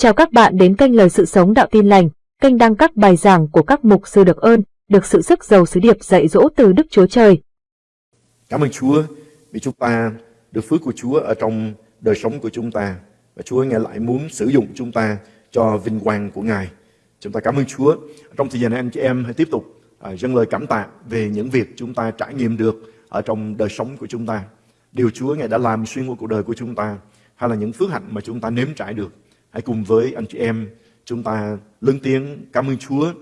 Chào các bạn đến kênh Lời Sự Sống Đạo Tin Lành, kênh đăng các bài giảng của các mục sư được ơn, được sự sức giàu sứ điệp dạy dỗ từ Đức Chúa Trời. Cảm ơn Chúa vì chúng ta được phước của Chúa ở trong đời sống của chúng ta. Và Chúa Ngài lại muốn sử dụng chúng ta cho vinh quang của Ngài. Chúng ta cảm ơn Chúa. Trong thời gian này anh chị em hãy tiếp tục à, dâng lời cảm tạ về những việc chúng ta trải nghiệm được ở trong đời sống của chúng ta. Điều Chúa Ngài đã làm xuyên qua cuộc đời của chúng ta hay là những phước hạnh mà chúng ta nếm trải được. Hãy cùng với anh chị em chúng ta lớn tiếng cảm ơn Chúa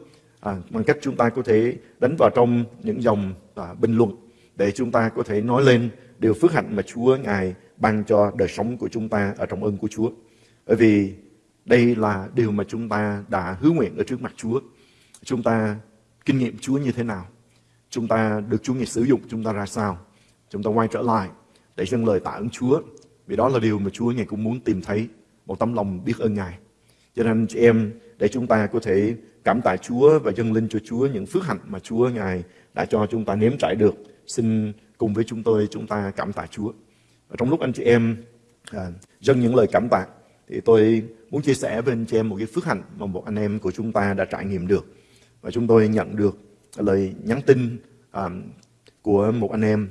à, bằng cách chúng ta có thể đánh vào trong những dòng à, bình luận để chúng ta có thể nói lên điều phước hạnh mà Chúa Ngài ban cho đời sống của chúng ta ở trong ơn của Chúa. Bởi vì đây là điều mà chúng ta đã hứa nguyện ở trước mặt Chúa. Chúng ta kinh nghiệm Chúa như thế nào? Chúng ta được Chúa Ngài sử dụng chúng ta ra sao? Chúng ta quay trở lại để dâng lời tạ ơn Chúa. Vì đó là điều mà Chúa Ngài cũng muốn tìm thấy một tấm lòng biết ơn Ngài. Cho nên chị em, để chúng ta có thể cảm tạ Chúa và dâng linh cho Chúa những phước hạnh mà Chúa Ngài đã cho chúng ta nếm trải được. Xin cùng với chúng tôi chúng ta cảm tạ Chúa. Và trong lúc anh chị em à, dâng những lời cảm tạ, thì tôi muốn chia sẻ với anh chị em một cái phước hạnh mà một anh em của chúng ta đã trải nghiệm được. Và chúng tôi nhận được lời nhắn tin à, của một anh em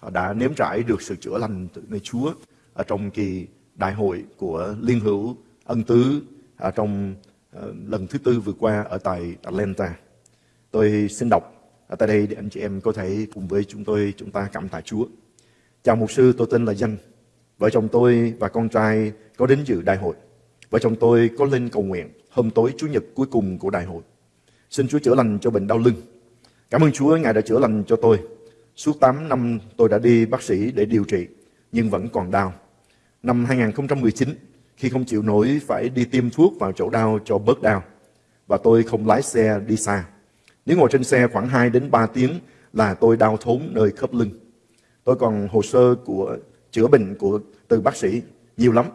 à, đã nếm trải được sự chữa lành từ nơi Chúa ở trong kỳ đại hội của Liên hữu ân tứ ở trong à, lần thứ tư vừa qua ở tại Atlanta. Tôi xin đọc ở tại đây để anh chị em có thể cùng với chúng tôi chúng ta cảm tạ Chúa. Chào mục sư, tôi tên là Danh. Vợ chồng tôi và con trai có đến dự đại hội. Vợ chồng tôi có lên cầu nguyện hôm tối Chủ nhật cuối cùng của đại hội. Xin Chúa chữa lành cho bệnh đau lưng. Cảm ơn Chúa, Ngài đã chữa lành cho tôi. Suốt 8 năm tôi đã đi bác sĩ để điều trị, nhưng vẫn còn đau. Năm 2019, khi không chịu nổi phải đi tiêm thuốc vào chỗ đau cho bớt đau, và tôi không lái xe đi xa. Nếu ngồi trên xe khoảng 2 đến 3 tiếng là tôi đau thốn nơi khớp lưng. Tôi còn hồ sơ của chữa bệnh của từ bác sĩ nhiều lắm.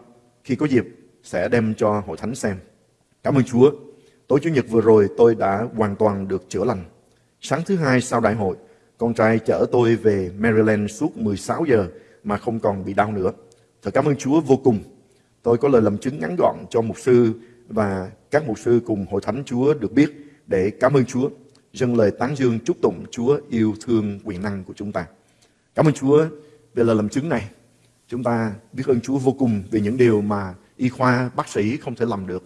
Khi có dịp sẽ đem cho hội thánh xem. Cảm ơn Chúa. Tối Chủ nhật vừa rồi tôi đã hoàn toàn được chữa lành. Sáng thứ hai sau đại hội, con trai chở tôi về Maryland suốt 16 giờ mà không còn bị đau nữa. Thật cảm ơn Chúa vô cùng. Tôi có lời làm chứng ngắn gọn cho mục sư và các mục sư cùng hội thánh Chúa được biết để cảm ơn Chúa. Dâng lời tán dương chúc tụng Chúa yêu thương quyền năng của chúng ta. Cảm ơn Chúa về lời làm chứng này. Chúng ta biết ơn Chúa vô cùng về những điều mà y khoa, bác sĩ không thể làm được.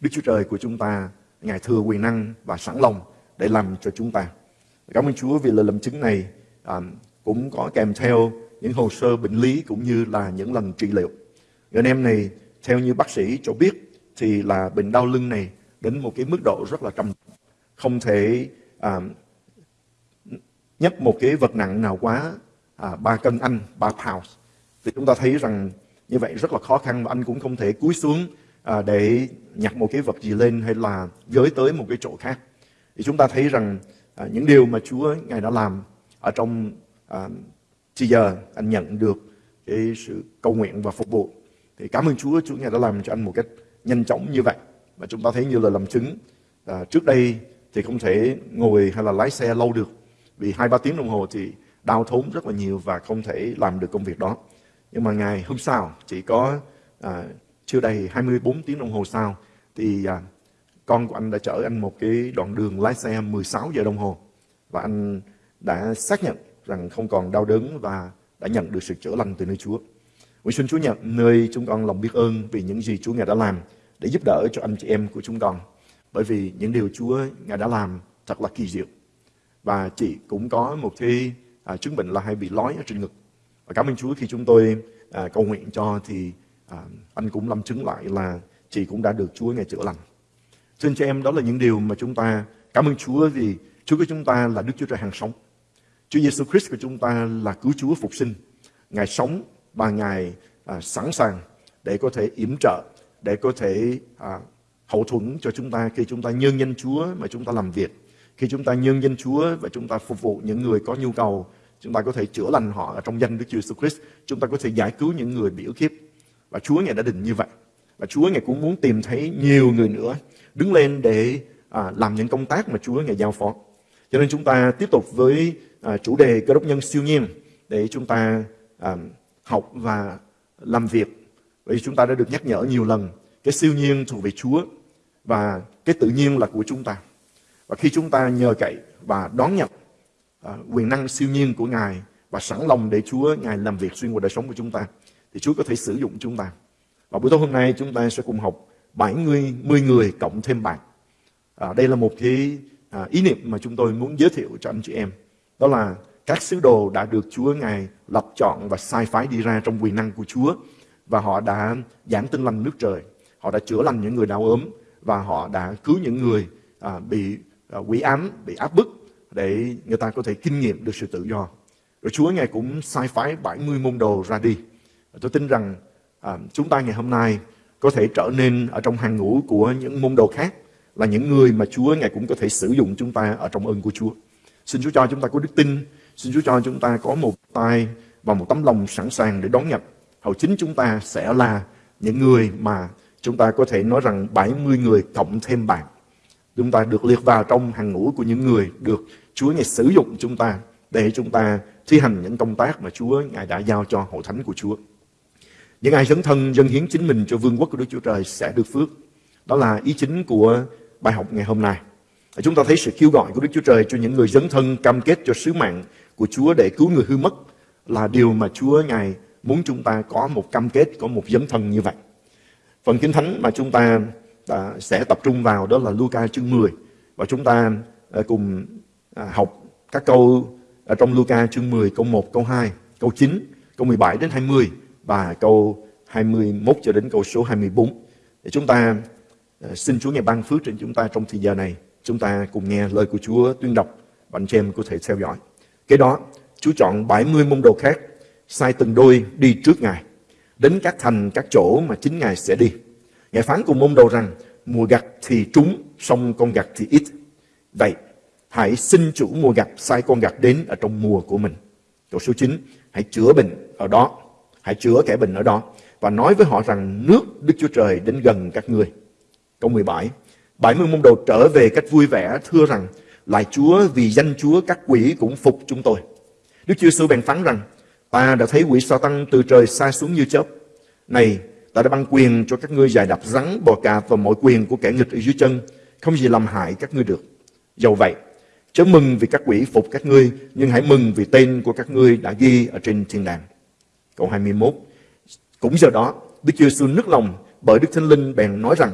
Đức Chúa Trời của chúng ta, Ngài thừa quyền năng và sẵn lòng để làm cho chúng ta. Cảm ơn Chúa vì lời làm chứng này à, cũng có kèm theo những hồ sơ bệnh lý cũng như là những lần trị liệu. Người anh em này, theo như bác sĩ cho biết, thì là bệnh đau lưng này đến một cái mức độ rất là trầm Không thể à, nhấc một cái vật nặng nào quá à, 3 cân anh, 3 pounds. Thì chúng ta thấy rằng như vậy rất là khó khăn và anh cũng không thể cúi xuống à, để nhặt một cái vật gì lên hay là giới tới một cái chỗ khác. Thì chúng ta thấy rằng à, những điều mà Chúa Ngài đã làm ở trong à, thì giờ anh nhận được cái sự cầu nguyện và phục vụ. Thì cảm ơn Chúa, Chúa Ngài đã làm cho anh một cách nhanh chóng như vậy. Và chúng ta thấy như là làm chứng. À, trước đây thì không thể ngồi hay là lái xe lâu được. Vì hai ba tiếng đồng hồ thì đau thốn rất là nhiều và không thể làm được công việc đó. Nhưng mà ngày hôm sau, chỉ có à, chưa đầy 24 tiếng đồng hồ sau, thì à, con của anh đã chở anh một cái đoạn đường lái xe 16 giờ đồng hồ. Và anh đã xác nhận rằng không còn đau đớn và đã nhận được sự chữa lành từ nơi Chúa. Nguyện xin Chúa nhận nơi chúng con lòng biết ơn vì những gì Chúa Ngài đã làm để giúp đỡ cho anh chị em của chúng con. Bởi vì những điều Chúa Ngài đã làm thật là kỳ diệu. Và chị cũng có một cái à, chứng bệnh là hay bị lói ở trên ngực. Và cảm ơn Chúa khi chúng tôi à, cầu nguyện cho thì à, anh cũng làm chứng lại là chị cũng đã được Chúa Ngài chữa lành. Xin cho em đó là những điều mà chúng ta cảm ơn Chúa vì Chúa của chúng ta là Đức Chúa Trời hàng sống. Chúa Giêsu Christ của chúng ta là cứu Chúa phục sinh. Ngài sống và Ngài à, sẵn sàng để có thể yểm trợ, để có thể à, hậu thuẫn cho chúng ta khi chúng ta nhân danh Chúa mà chúng ta làm việc. Khi chúng ta nhân danh Chúa và chúng ta phục vụ những người có nhu cầu, chúng ta có thể chữa lành họ ở trong danh Đức Chúa Jesus Christ. Chúng ta có thể giải cứu những người bị ức hiếp. Và Chúa Ngài đã định như vậy. Và Chúa Ngài cũng muốn tìm thấy nhiều người nữa đứng lên để à, làm những công tác mà Chúa Ngài giao phó. Cho nên chúng ta tiếp tục với à, chủ đề cơ đốc nhân siêu nhiên để chúng ta à, học và làm việc. Vì chúng ta đã được nhắc nhở nhiều lần cái siêu nhiên thuộc về Chúa và cái tự nhiên là của chúng ta. Và khi chúng ta nhờ cậy và đón nhận à, quyền năng siêu nhiên của Ngài và sẵn lòng để Chúa Ngài làm việc xuyên qua đời sống của chúng ta, thì Chúa có thể sử dụng chúng ta. Và buổi tối hôm nay chúng ta sẽ cùng học 7 người, 10 người cộng thêm bạn. À, đây là một cái à, ý niệm mà chúng tôi muốn giới thiệu cho anh chị em. Đó là các sứ đồ đã được Chúa Ngài lập chọn và sai phái đi ra trong quyền năng của Chúa. Và họ đã giảng tin lành nước trời. Họ đã chữa lành những người đau ốm. Và họ đã cứu những người à, bị à, quỷ ám, bị áp bức để người ta có thể kinh nghiệm được sự tự do. Rồi Chúa Ngài cũng sai phái 70 môn đồ ra đi. Tôi tin rằng à, chúng ta ngày hôm nay có thể trở nên ở trong hàng ngũ của những môn đồ khác là những người mà Chúa Ngài cũng có thể sử dụng chúng ta ở trong ơn của Chúa. Xin Chúa cho chúng ta có đức tin, xin Chúa cho chúng ta có một tay và một tấm lòng sẵn sàng để đón nhận. Hầu chính chúng ta sẽ là những người mà chúng ta có thể nói rằng 70 người cộng thêm bạn. Chúng ta được liệt vào trong hàng ngũ của những người được Chúa Ngài sử dụng chúng ta để chúng ta thi hành những công tác mà Chúa Ngài đã giao cho hội thánh của Chúa. Những ai dấn thân dân hiến chính mình cho vương quốc của Đức Chúa Trời sẽ được phước. Đó là ý chính của bài học ngày hôm nay. Chúng ta thấy sự kêu gọi của Đức Chúa Trời cho những người dấn thân cam kết cho sứ mạng của Chúa để cứu người hư mất là điều mà Chúa Ngài muốn chúng ta có một cam kết, có một dấn thân như vậy. Phần Kinh Thánh mà chúng ta đã, sẽ tập trung vào đó là Luca chương 10 và chúng ta à, cùng à, học các câu ở trong Luca chương 10 câu 1, câu 2, câu 9, câu 17 đến 20 và câu 21 cho đến câu số 24. Để chúng ta à, xin Chúa ngài ban phước trên chúng ta trong thời giờ này. Chúng ta cùng nghe lời của Chúa tuyên đọc và anh chị em có thể theo dõi. Kế đó, Chúa chọn 70 môn đồ khác, sai từng đôi đi trước Ngài, đến các thành, các chỗ mà chính Ngài sẽ đi. Ngài phán cùng môn đồ rằng, mùa gặt thì trúng, song con gặt thì ít. Vậy, hãy xin chủ mùa gặt sai con gặt đến ở trong mùa của mình. Câu số 9, hãy chữa bệnh ở đó Hãy chữa kẻ bệnh ở đó và nói với họ rằng nước Đức Chúa Trời đến gần các ngươi. Câu 17 70 môn đồ trở về cách vui vẻ, thưa rằng lại Chúa vì danh Chúa các quỷ cũng phục chúng tôi. Đức Chúa Giêsu bèn phán rằng, ta đã thấy quỷ sa tăng từ trời xa xuống như chớp. Này, ta đã ban quyền cho các ngươi giải đập rắn, bò cạp và mọi quyền của kẻ nghịch ở dưới chân, không gì làm hại các ngươi được. Dầu vậy, chớ mừng vì các quỷ phục các ngươi, nhưng hãy mừng vì tên của các ngươi đã ghi ở trên thiên đàng. Câu 21 Cũng giờ đó, Đức Chúa Giêsu nức lòng bởi Đức Thánh Linh bèn nói rằng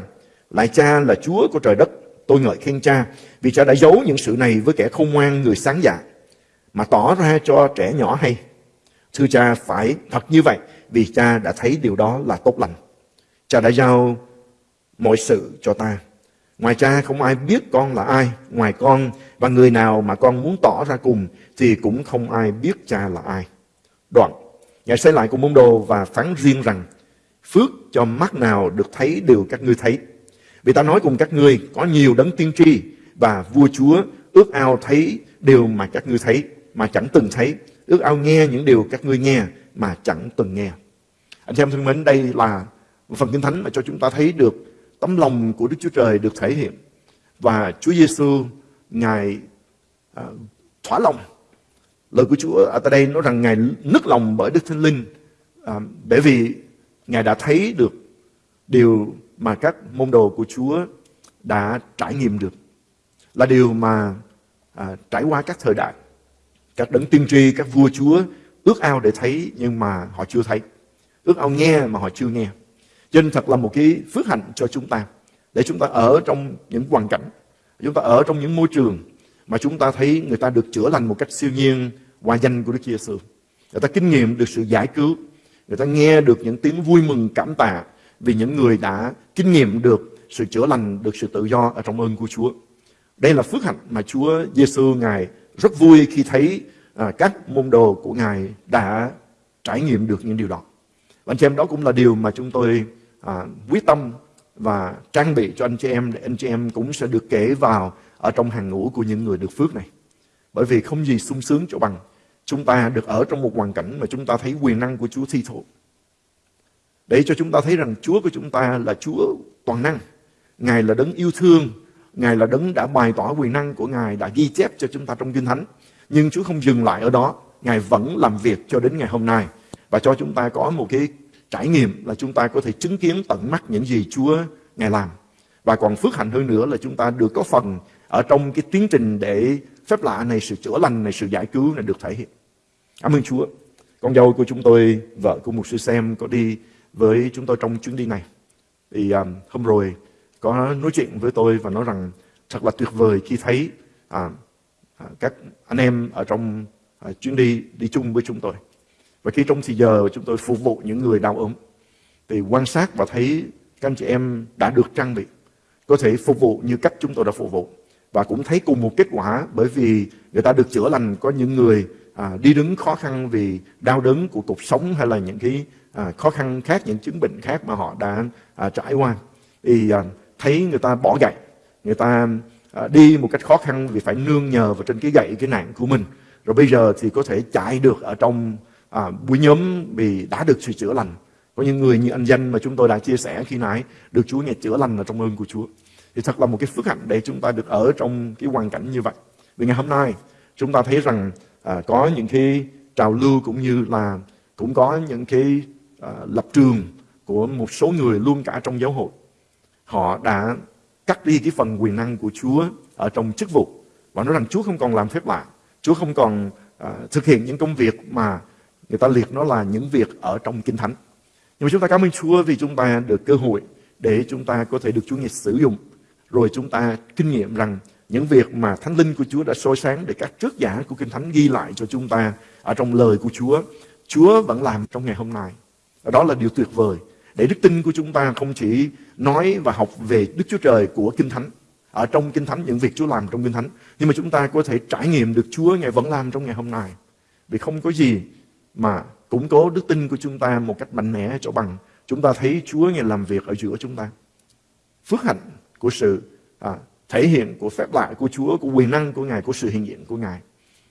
lại cha là Chúa của trời đất, Tôi ngợi khen cha, Vì cha đã giấu những sự này với kẻ khôn ngoan, người sáng dạ Mà tỏ ra cho trẻ nhỏ hay. Thưa cha, phải thật như vậy, Vì cha đã thấy điều đó là tốt lành. Cha đã giao mọi sự cho ta. Ngoài cha không ai biết con là ai, Ngoài con và người nào mà con muốn tỏ ra cùng Thì cũng không ai biết cha là ai. Đoạn, Ngài xây lại cùng môn đồ và phán riêng rằng, Phước cho mắt nào được thấy đều các ngươi thấy. Vì ta nói cùng các ngươi Có nhiều đấng tiên tri Và vua chúa ước ao thấy điều mà các ngươi thấy Mà chẳng từng thấy. Ước ao nghe những điều các ngươi nghe Mà chẳng từng nghe. Anh em thân mến đây là một phần kinh thánh Mà cho chúng ta thấy được Tấm lòng của Đức Chúa Trời được thể hiện. Và Chúa Giêsu Ngài à, thỏa lòng. Lời của Chúa ở tại đây nói rằng Ngài nức lòng bởi Đức Thánh Linh à, bởi vì Ngài đã thấy được điều mà các môn đồ của Chúa đã trải nghiệm được. Là điều mà à, trải qua các thời đại. Các đấng tiên tri, các vua Chúa ước ao để thấy nhưng mà họ chưa thấy. Ước ao nghe mà họ chưa nghe. Cho nên thật là một cái phước hạnh cho chúng ta. Để chúng ta ở trong những hoàn cảnh. Chúng ta ở trong những môi trường mà chúng ta thấy người ta được chữa lành một cách siêu nhiên qua danh của Đức Giêsu. Người ta kinh nghiệm được sự giải cứu, người ta nghe được những tiếng vui mừng cảm tạ vì những người đã kinh nghiệm được sự chữa lành, được sự tự do ở trong ơn của Chúa. Đây là phước hạnh mà Chúa Giêsu ngài rất vui khi thấy à, các môn đồ của ngài đã trải nghiệm được những điều đó. Và anh chị em đó cũng là điều mà chúng tôi à, quyết tâm và trang bị cho anh chị em để anh chị em cũng sẽ được kể vào ở trong hàng ngũ của những người được phước này. Bởi vì không gì sung sướng cho bằng chúng ta được ở trong một hoàn cảnh mà chúng ta thấy quyền năng của Chúa thi thố. Để cho chúng ta thấy rằng Chúa của chúng ta là Chúa toàn năng. Ngài là đấng yêu thương. Ngài là đấng đã bày tỏ quyền năng của Ngài, đã ghi chép cho chúng ta trong Kinh Thánh. Nhưng Chúa không dừng lại ở đó. Ngài vẫn làm việc cho đến ngày hôm nay. Và cho chúng ta có một cái trải nghiệm là chúng ta có thể chứng kiến tận mắt những gì Chúa Ngài làm. Và còn phước hạnh hơn nữa là chúng ta được có phần ở trong cái tiến trình để phép lạ này, sự chữa lành này, sự giải cứu này được thể hiện. Cảm ơn Chúa. Con dâu của chúng tôi, vợ của một sư xem có đi với chúng tôi trong chuyến đi này. Thì um, hôm rồi có nói chuyện với tôi và nói rằng thật là tuyệt vời khi thấy à, à, các anh em ở trong à, chuyến đi đi chung với chúng tôi. Và khi trong thì giờ chúng tôi phục vụ những người đau ốm thì quan sát và thấy các anh chị em đã được trang bị có thể phục vụ như cách chúng tôi đã phục vụ và cũng thấy cùng một kết quả bởi vì người ta được chữa lành có những người à, đi đứng khó khăn vì đau đớn của cuộc sống hay là những cái à, khó khăn khác những chứng bệnh khác mà họ đã à, trải qua. Thì à, thấy người ta bỏ gậy người ta à, đi một cách khó khăn vì phải nương nhờ vào trên cái gậy cái nạn của mình. Rồi bây giờ thì có thể chạy được ở trong à, buổi nhóm vì đã được sự chữa lành. Có những người như anh danh mà chúng tôi đã chia sẻ khi nãy được Chúa nghe chữa lành ở trong ơn của Chúa. Thì thật là một cái phước hạnh để chúng ta được ở trong cái hoàn cảnh như vậy. Vì ngày hôm nay chúng ta thấy rằng à, có những cái trào lưu cũng như là cũng có những cái à, lập trường của một số người luôn cả trong giáo hội. Họ đã cắt đi cái phần quyền năng của Chúa ở trong chức vụ và nói rằng Chúa không còn làm phép lạ. Chúa không còn à, thực hiện những công việc mà người ta liệt nó là những việc ở trong kinh thánh. Nhưng mà chúng ta cảm ơn Chúa vì chúng ta được cơ hội để chúng ta có thể được Chúa nghe sử dụng. Rồi chúng ta kinh nghiệm rằng những việc mà Thánh Linh của Chúa đã soi sáng để các trước giả của Kinh Thánh ghi lại cho chúng ta ở trong lời của Chúa, Chúa vẫn làm trong ngày hôm nay. Đó là điều tuyệt vời. Để đức tin của chúng ta không chỉ nói và học về Đức Chúa Trời của Kinh Thánh, ở trong Kinh Thánh, những việc Chúa làm trong Kinh Thánh, nhưng mà chúng ta có thể trải nghiệm được Chúa Ngài vẫn làm trong ngày hôm nay. Vì không có gì mà củng cố đức tin của chúng ta một cách mạnh mẽ cho bằng chúng ta thấy Chúa Ngài làm việc ở giữa chúng ta. Phước hạnh của sự à, thể hiện của phép lạ của Chúa, của quyền năng của Ngài, của sự hiện diện của Ngài.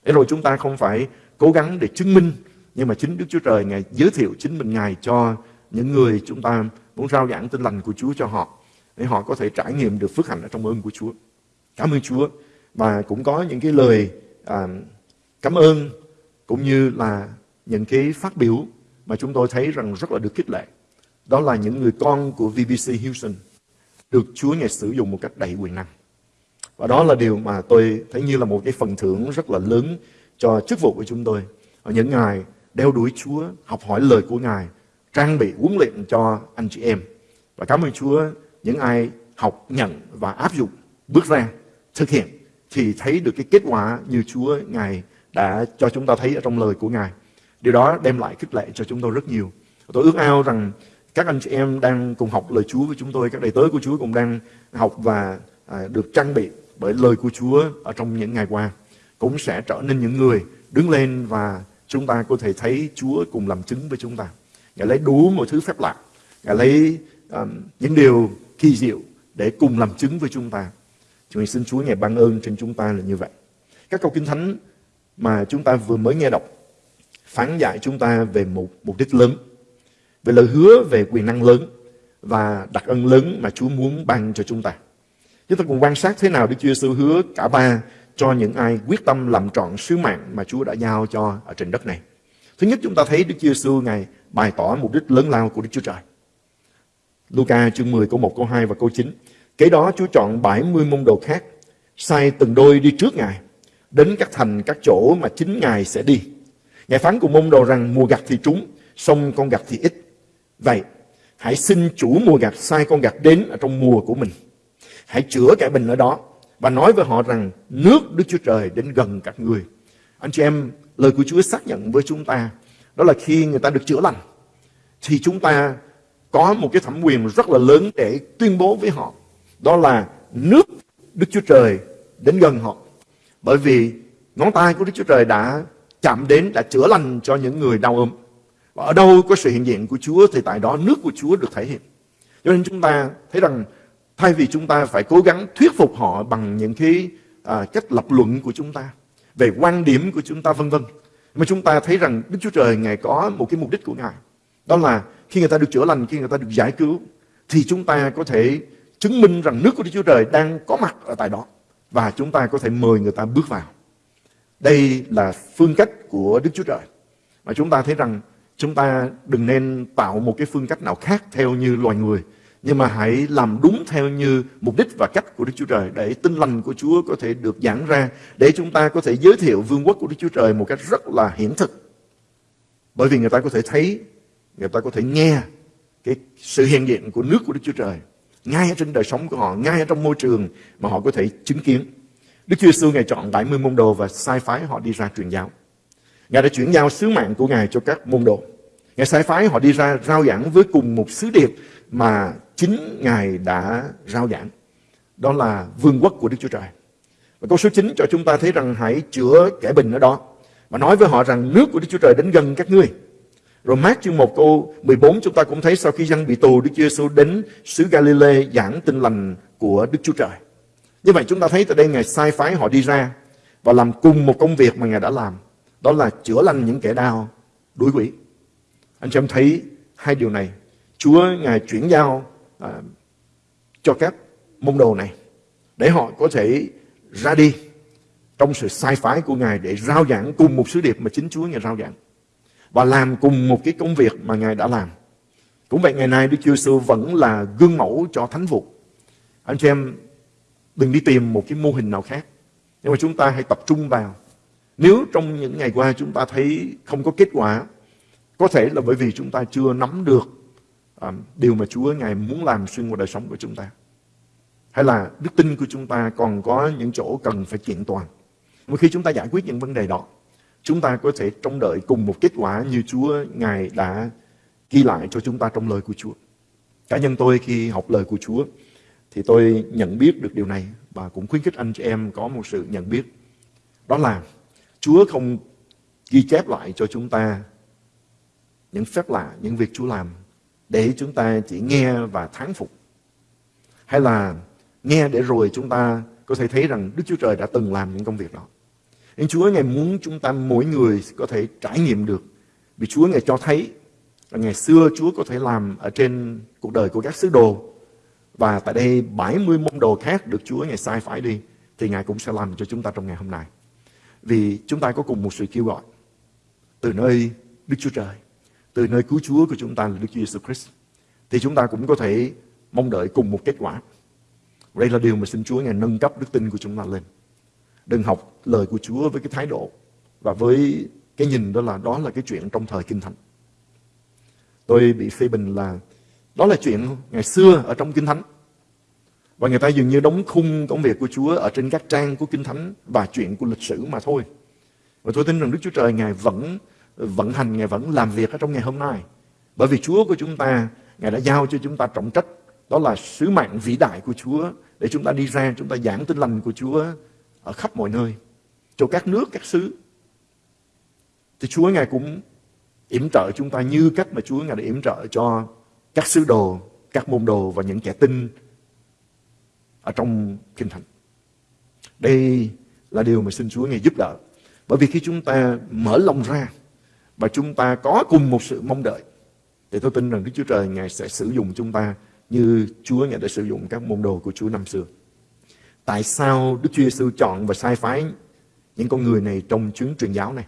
Để rồi chúng ta không phải cố gắng để chứng minh, nhưng mà chính Đức Chúa Trời Ngài giới thiệu chính mình Ngài cho những người chúng ta muốn rao giảng tin lành của Chúa cho họ, để họ có thể trải nghiệm được phước hạnh ở trong ơn của Chúa. Cảm ơn Chúa. Và cũng có những cái lời à, cảm ơn cũng như là những cái phát biểu mà chúng tôi thấy rằng rất là được khích lệ. Đó là những người con của VBC Houston được Chúa Ngài sử dụng một cách đầy quyền năng. Và đó là điều mà tôi thấy như là một cái phần thưởng rất là lớn cho chức vụ của chúng tôi. Ở những ngày đeo đuổi Chúa, học hỏi lời của Ngài, trang bị huấn luyện cho anh chị em. Và cảm ơn Chúa, những ai học, nhận và áp dụng, bước ra, thực hiện, thì thấy được cái kết quả như Chúa Ngài đã cho chúng ta thấy ở trong lời của Ngài. Điều đó đem lại khích lệ cho chúng tôi rất nhiều. Tôi ước ao rằng các anh chị em đang cùng học lời Chúa với chúng tôi, các đầy tớ của Chúa cũng đang học và à, được trang bị bởi lời của Chúa ở trong những ngày qua cũng sẽ trở nên những người đứng lên và chúng ta có thể thấy Chúa cùng làm chứng với chúng ta. Ngài lấy đủ mọi thứ phép lạ, Ngài lấy um, những điều kỳ diệu để cùng làm chứng với chúng ta. Chúng mình xin Chúa Ngài ban ơn trên chúng ta là như vậy. Các câu kinh thánh mà chúng ta vừa mới nghe đọc phán dạy chúng ta về một mục đích lớn, về lời hứa về quyền năng lớn và đặc ân lớn mà Chúa muốn ban cho chúng ta. Chúng ta cùng quan sát thế nào Đức Chúa Giêsu hứa cả ba cho những ai quyết tâm làm trọn sứ mạng mà Chúa đã giao cho ở trên đất này. Thứ nhất chúng ta thấy Đức Chúa Giêsu ngày bày tỏ mục đích lớn lao của Đức Chúa Trời. Luca chương 10 câu 1 câu 2 và câu 9. Kế đó Chúa chọn 70 môn đồ khác, sai từng đôi đi trước Ngài, đến các thành các chỗ mà chính Ngài sẽ đi. Ngài phán cùng môn đồ rằng mùa gặt thì trúng, xong con gặt thì ít. Vậy, hãy xin chủ mùa gặt sai con gặt đến ở trong mùa của mình. Hãy chữa cái bệnh ở đó và nói với họ rằng nước Đức Chúa Trời đến gần các người. Anh chị em, lời của Chúa xác nhận với chúng ta đó là khi người ta được chữa lành thì chúng ta có một cái thẩm quyền rất là lớn để tuyên bố với họ. Đó là nước Đức Chúa Trời đến gần họ. Bởi vì ngón tay của Đức Chúa Trời đã chạm đến, đã chữa lành cho những người đau ốm. Và ở đâu có sự hiện diện của Chúa thì tại đó nước của Chúa được thể hiện. Cho nên chúng ta thấy rằng thay vì chúng ta phải cố gắng thuyết phục họ bằng những cái à, cách lập luận của chúng ta về quan điểm của chúng ta vân vân mà chúng ta thấy rằng Đức Chúa Trời Ngài có một cái mục đích của Ngài đó là khi người ta được chữa lành khi người ta được giải cứu thì chúng ta có thể chứng minh rằng nước của Đức Chúa Trời đang có mặt ở tại đó và chúng ta có thể mời người ta bước vào đây là phương cách của Đức Chúa Trời mà chúng ta thấy rằng chúng ta đừng nên tạo một cái phương cách nào khác theo như loài người. Nhưng mà hãy làm đúng theo như mục đích và cách của Đức Chúa Trời để tin lành của Chúa có thể được giảng ra, để chúng ta có thể giới thiệu vương quốc của Đức Chúa Trời một cách rất là hiển thực. Bởi vì người ta có thể thấy, người ta có thể nghe cái sự hiện diện của nước của Đức Chúa Trời ngay ở trên đời sống của họ, ngay ở trong môi trường mà họ có thể chứng kiến. Đức Chúa Giêsu Ngài chọn 70 môn đồ và sai phái họ đi ra truyền giáo. Ngài đã chuyển giao sứ mạng của Ngài cho các môn đồ. Ngài sai phái họ đi ra rao giảng với cùng một sứ điệp mà chính Ngài đã rao giảng. Đó là vương quốc của Đức Chúa Trời. Và câu số 9 cho chúng ta thấy rằng hãy chữa kẻ bình ở đó. Và nói với họ rằng nước của Đức Chúa Trời đến gần các ngươi. Rồi mát chương 1 câu 14 chúng ta cũng thấy sau khi dân bị tù Đức Chúa Giêsu đến xứ Galilee giảng tin lành của Đức Chúa Trời. Như vậy chúng ta thấy tại đây Ngài sai phái họ đi ra và làm cùng một công việc mà Ngài đã làm. Đó là chữa lành những kẻ đau, đuổi quỷ. Anh chị em thấy hai điều này. Chúa Ngài chuyển giao à, cho các môn đồ này để họ có thể ra đi trong sự sai phái của Ngài để rao giảng cùng một sứ điệp mà chính Chúa Ngài rao giảng và làm cùng một cái công việc mà Ngài đã làm. Cũng vậy ngày nay Đức Chúa Giêsu vẫn là gương mẫu cho thánh vụ. Anh chị em đừng đi tìm một cái mô hình nào khác. Nhưng mà chúng ta hãy tập trung vào. Nếu trong những ngày qua chúng ta thấy không có kết quả, có thể là bởi vì chúng ta chưa nắm được À, điều mà Chúa Ngài muốn làm xuyên qua đời sống của chúng ta. Hay là đức tin của chúng ta còn có những chỗ cần phải kiện toàn. Một khi chúng ta giải quyết những vấn đề đó, chúng ta có thể trông đợi cùng một kết quả như Chúa Ngài đã ghi lại cho chúng ta trong lời của Chúa. Cá nhân tôi khi học lời của Chúa thì tôi nhận biết được điều này và cũng khuyến khích anh chị em có một sự nhận biết. Đó là Chúa không ghi chép lại cho chúng ta những phép lạ, những việc Chúa làm để chúng ta chỉ nghe và thán phục. Hay là nghe để rồi chúng ta có thể thấy rằng Đức Chúa Trời đã từng làm những công việc đó. Nhưng Chúa Ngài muốn chúng ta mỗi người có thể trải nghiệm được. Vì Chúa Ngài cho thấy là ngày xưa Chúa có thể làm ở trên cuộc đời của các sứ đồ. Và tại đây 70 môn đồ khác được Chúa Ngài sai phải đi. Thì Ngài cũng sẽ làm cho chúng ta trong ngày hôm nay. Vì chúng ta có cùng một sự kêu gọi. Từ nơi Đức Chúa Trời. Từ nơi cứu Chúa của chúng ta là Đức Chúa Jesus Christ. Thì chúng ta cũng có thể mong đợi cùng một kết quả. Đây là điều mà xin Chúa Ngài nâng cấp đức tin của chúng ta lên. Đừng học lời của Chúa với cái thái độ và với cái nhìn đó là đó là cái chuyện trong thời Kinh Thánh. Tôi bị phê bình là đó là chuyện ngày xưa ở trong Kinh Thánh. Và người ta dường như đóng khung công việc của Chúa ở trên các trang của Kinh Thánh và chuyện của lịch sử mà thôi. Và tôi tin rằng Đức Chúa Trời Ngài vẫn vận hành, Ngài vẫn làm việc ở trong ngày hôm nay. Bởi vì Chúa của chúng ta, Ngài đã giao cho chúng ta trọng trách. Đó là sứ mạng vĩ đại của Chúa để chúng ta đi ra, chúng ta giảng tin lành của Chúa ở khắp mọi nơi, cho các nước, các xứ. Thì Chúa Ngài cũng yểm trợ chúng ta như cách mà Chúa Ngài đã yểm trợ cho các sứ đồ, các môn đồ và những kẻ tin ở trong Kinh Thánh. Đây là điều mà xin Chúa Ngài giúp đỡ. Bởi vì khi chúng ta mở lòng ra và chúng ta có cùng một sự mong đợi thì tôi tin rằng Đức Chúa Trời Ngài sẽ sử dụng chúng ta như Chúa Ngài đã sử dụng các môn đồ của Chúa năm xưa. Tại sao Đức Chúa Giêsu chọn và sai phái những con người này trong chuyến truyền giáo này?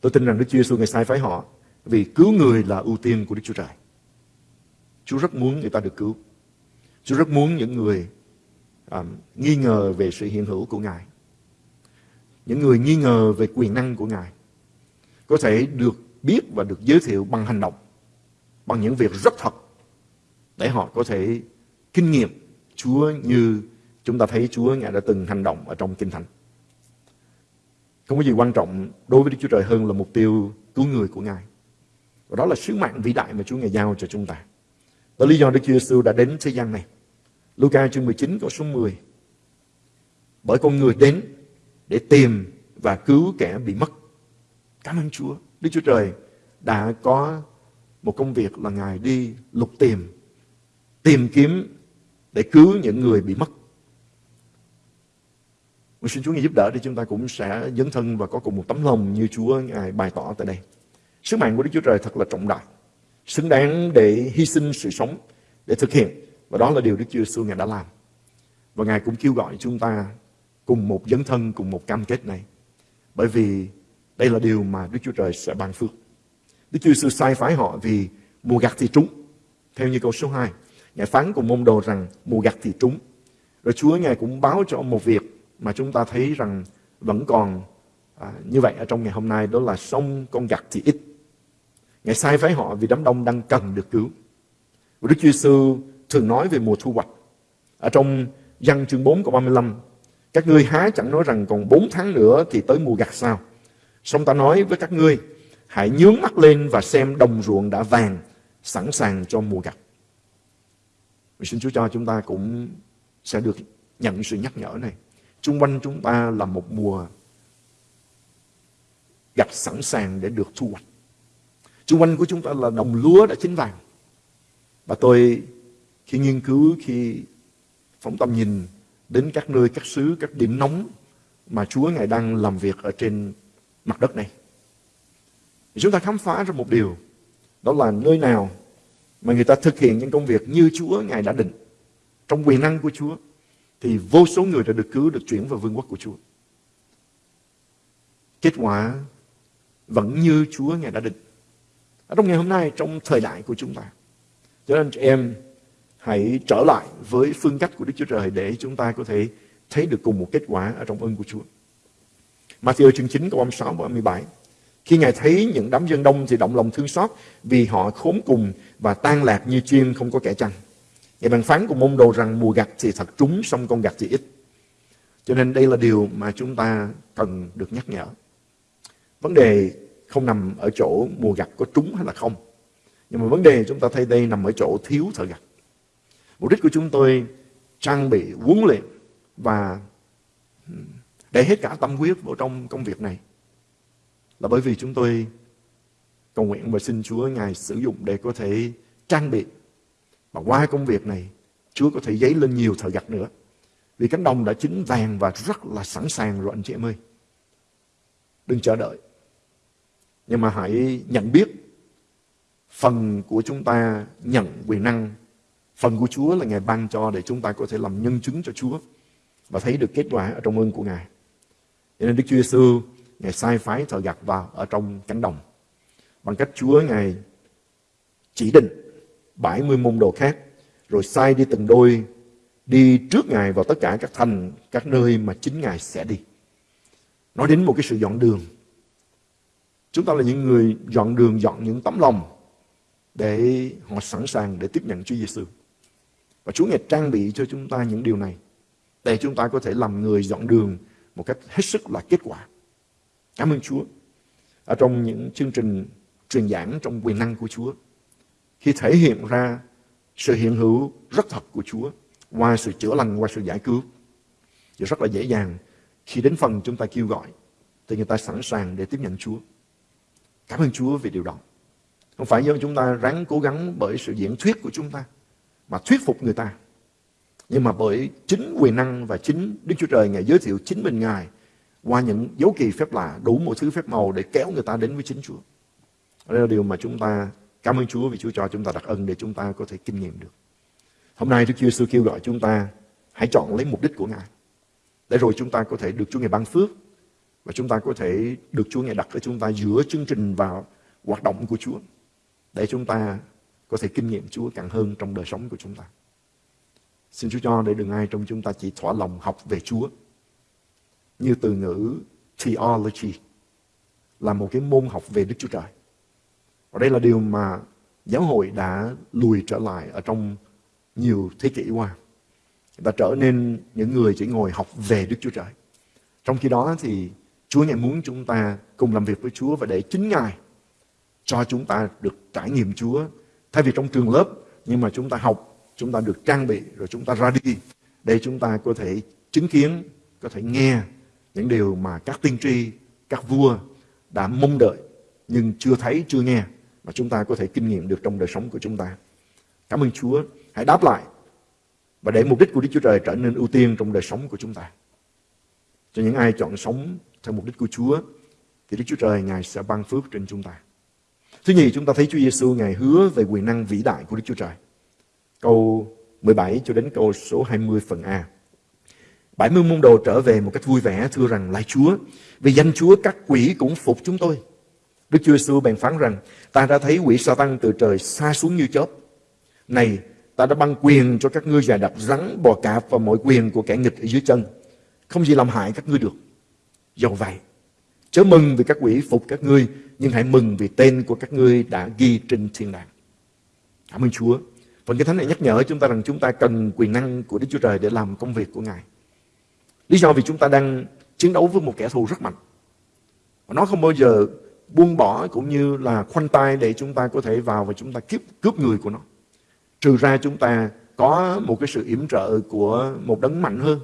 Tôi tin rằng Đức Chúa Giêsu ngài sai phái họ vì cứu người là ưu tiên của Đức Chúa Trời. Chúa rất muốn người ta được cứu. Chúa rất muốn những người um, nghi ngờ về sự hiện hữu của Ngài. Những người nghi ngờ về quyền năng của Ngài có thể được biết và được giới thiệu bằng hành động, bằng những việc rất thật để họ có thể kinh nghiệm Chúa như chúng ta thấy Chúa Ngài đã từng hành động ở trong Kinh Thánh. Không có gì quan trọng đối với Đức Chúa Trời hơn là mục tiêu cứu người của Ngài. Và đó là sứ mạng vĩ đại mà Chúa Ngài giao cho chúng ta. Đó là lý do Đức Chúa Giêsu đã đến thế gian này. Luca chương 19 câu số 10. Bởi con người đến để tìm và cứu kẻ bị mất. Cảm ơn Chúa. Đức Chúa Trời đã có một công việc là Ngài đi lục tìm, tìm kiếm để cứu những người bị mất. Mình xin Chúa Ngài giúp đỡ để chúng ta cũng sẽ dấn thân và có cùng một tấm lòng như Chúa Ngài bày tỏ tại đây. Sứ mạng của Đức Chúa Trời thật là trọng đại, xứng đáng để hy sinh sự sống để thực hiện. Và đó là điều Đức Chúa Sư Ngài đã làm. Và Ngài cũng kêu gọi chúng ta cùng một dấn thân, cùng một cam kết này. Bởi vì Đây là điều mà Đức Chúa Trời sẽ ban phước. Đức Chúa Sư sai phái họ vì mùa gặt thì trúng. Theo như câu số 2, Ngài phán cùng môn đồ rằng mùa gặt thì trúng. Rồi Chúa Ngài cũng báo cho một việc mà chúng ta thấy rằng vẫn còn à, như vậy ở trong ngày hôm nay đó là sông con gặt thì ít. Ngài sai phái họ vì đám đông đang cần được cứu. Và Đức Chúa Sư thường nói về mùa thu hoạch. Ở trong văn chương 4 câu 35, các ngươi há chẳng nói rằng còn 4 tháng nữa thì tới mùa gặt sao? Xong ta nói với các ngươi, hãy nhướng mắt lên và xem đồng ruộng đã vàng, sẵn sàng cho mùa gặt. Mình xin Chúa cho chúng ta cũng sẽ được nhận sự nhắc nhở này. Trung quanh chúng ta là một mùa gặt sẵn sàng để được thu hoạch. Trung quanh của chúng ta là đồng lúa đã chín vàng. Và tôi khi nghiên cứu, khi phóng tâm nhìn đến các nơi, các xứ, các điểm nóng mà Chúa Ngài đang làm việc ở trên mặt đất này. Thì chúng ta khám phá ra một điều, đó là nơi nào mà người ta thực hiện những công việc như Chúa Ngài đã định, trong quyền năng của Chúa, thì vô số người đã được cứu, được chuyển vào vương quốc của Chúa. Kết quả vẫn như Chúa Ngài đã định. Ở trong ngày hôm nay, trong thời đại của chúng ta. Cho nên chị em hãy trở lại với phương cách của Đức Chúa Trời để chúng ta có thể thấy được cùng một kết quả ở trong ơn của Chúa. Matthew chương 9 câu 36 và 37 Khi Ngài thấy những đám dân đông thì động lòng thương xót vì họ khốn cùng và tan lạc như chim không có kẻ chăn. Ngài bàn phán của môn đồ rằng mùa gặt thì thật trúng, xong con gặt thì ít. Cho nên đây là điều mà chúng ta cần được nhắc nhở. Vấn đề không nằm ở chỗ mùa gặt có trúng hay là không. Nhưng mà vấn đề chúng ta thấy đây nằm ở chỗ thiếu thợ gặt. Mục đích của chúng tôi trang bị, huấn luyện và để hết cả tâm huyết vào trong công việc này. Là bởi vì chúng tôi cầu nguyện và xin Chúa Ngài sử dụng để có thể trang bị. Và qua công việc này Chúa có thể giấy lên nhiều thợ gặt nữa. Vì cánh đồng đã chín vàng và rất là sẵn sàng rồi anh chị em ơi. Đừng chờ đợi. Nhưng mà hãy nhận biết phần của chúng ta nhận quyền năng phần của Chúa là Ngài ban cho để chúng ta có thể làm nhân chứng cho Chúa và thấy được kết quả ở trong ơn của Ngài cho nên Đức Chúa Giêsu Ngài sai phái thợ gặt vào ở trong cánh đồng. Bằng cách Chúa Ngài chỉ định 70 môn đồ khác, rồi sai đi từng đôi, đi trước Ngài vào tất cả các thành, các nơi mà chính Ngài sẽ đi. Nói đến một cái sự dọn đường. Chúng ta là những người dọn đường, dọn những tấm lòng để họ sẵn sàng để tiếp nhận Chúa Giêsu. Và Chúa Ngài trang bị cho chúng ta những điều này để chúng ta có thể làm người dọn đường một cách hết sức là kết quả. Cảm ơn Chúa. Ở trong những chương trình truyền giảng trong quyền năng của Chúa, khi thể hiện ra sự hiện hữu rất thật của Chúa qua sự chữa lành, qua sự giải cứu, thì rất là dễ dàng khi đến phần chúng ta kêu gọi thì người ta sẵn sàng để tiếp nhận Chúa. Cảm ơn Chúa vì điều đó. Không phải do chúng ta ráng cố gắng bởi sự diễn thuyết của chúng ta mà thuyết phục người ta. Nhưng mà bởi chính quyền năng và chính Đức Chúa Trời Ngài giới thiệu chính mình Ngài qua những dấu kỳ phép lạ, đủ mọi thứ phép màu để kéo người ta đến với chính Chúa. Đây là điều mà chúng ta cảm ơn Chúa vì Chúa cho chúng ta đặc ân để chúng ta có thể kinh nghiệm được. Hôm nay Đức Chúa Giêsu kêu gọi chúng ta hãy chọn lấy mục đích của Ngài. Để rồi chúng ta có thể được Chúa Ngài ban phước và chúng ta có thể được Chúa Ngài đặt ở chúng ta giữa chương trình và hoạt động của Chúa để chúng ta có thể kinh nghiệm Chúa càng hơn trong đời sống của chúng ta. Xin Chúa cho để đừng ai trong chúng ta chỉ thỏa lòng học về Chúa như từ ngữ theology là một cái môn học về Đức Chúa Trời. Và đây là điều mà giáo hội đã lùi trở lại ở trong nhiều thế kỷ qua. Người ta trở nên những người chỉ ngồi học về Đức Chúa Trời. Trong khi đó thì Chúa Ngài muốn chúng ta cùng làm việc với Chúa và để chính Ngài cho chúng ta được trải nghiệm Chúa. Thay vì trong trường lớp, nhưng mà chúng ta học, chúng ta được trang bị, rồi chúng ta ra đi để chúng ta có thể chứng kiến, có thể nghe những điều mà các tiên tri, các vua đã mong đợi nhưng chưa thấy, chưa nghe mà chúng ta có thể kinh nghiệm được trong đời sống của chúng ta. Cảm ơn Chúa. Hãy đáp lại và để mục đích của Đức Chúa Trời trở nên ưu tiên trong đời sống của chúng ta. Cho những ai chọn sống theo mục đích của Chúa thì Đức Chúa Trời Ngài sẽ ban phước trên chúng ta. Thứ nhì, chúng ta thấy Chúa Giêsu Ngài hứa về quyền năng vĩ đại của Đức Chúa Trời. Câu 17 cho đến câu số 20 phần A. 70 môn đồ trở về một cách vui vẻ thưa rằng lại Chúa, vì danh Chúa các quỷ cũng phục chúng tôi. Đức Chúa Giêsu bèn phán rằng, ta đã thấy quỷ sa tăng từ trời xa xuống như chớp. Này, ta đã ban quyền cho các ngươi già đập rắn, bò cạp và mọi quyền của kẻ nghịch ở dưới chân. Không gì làm hại các ngươi được. Dầu vậy, chớ mừng vì các quỷ phục các ngươi, nhưng hãy mừng vì tên của các ngươi đã ghi trên thiên đàng. Cảm ơn Chúa. Phần cái thánh này nhắc nhở chúng ta rằng chúng ta cần quyền năng của Đức Chúa Trời để làm công việc của Ngài. Lý do vì chúng ta đang chiến đấu với một kẻ thù rất mạnh. Và nó không bao giờ buông bỏ cũng như là khoanh tay để chúng ta có thể vào và chúng ta cướp, cướp người của nó. Trừ ra chúng ta có một cái sự yểm trợ của một đấng mạnh hơn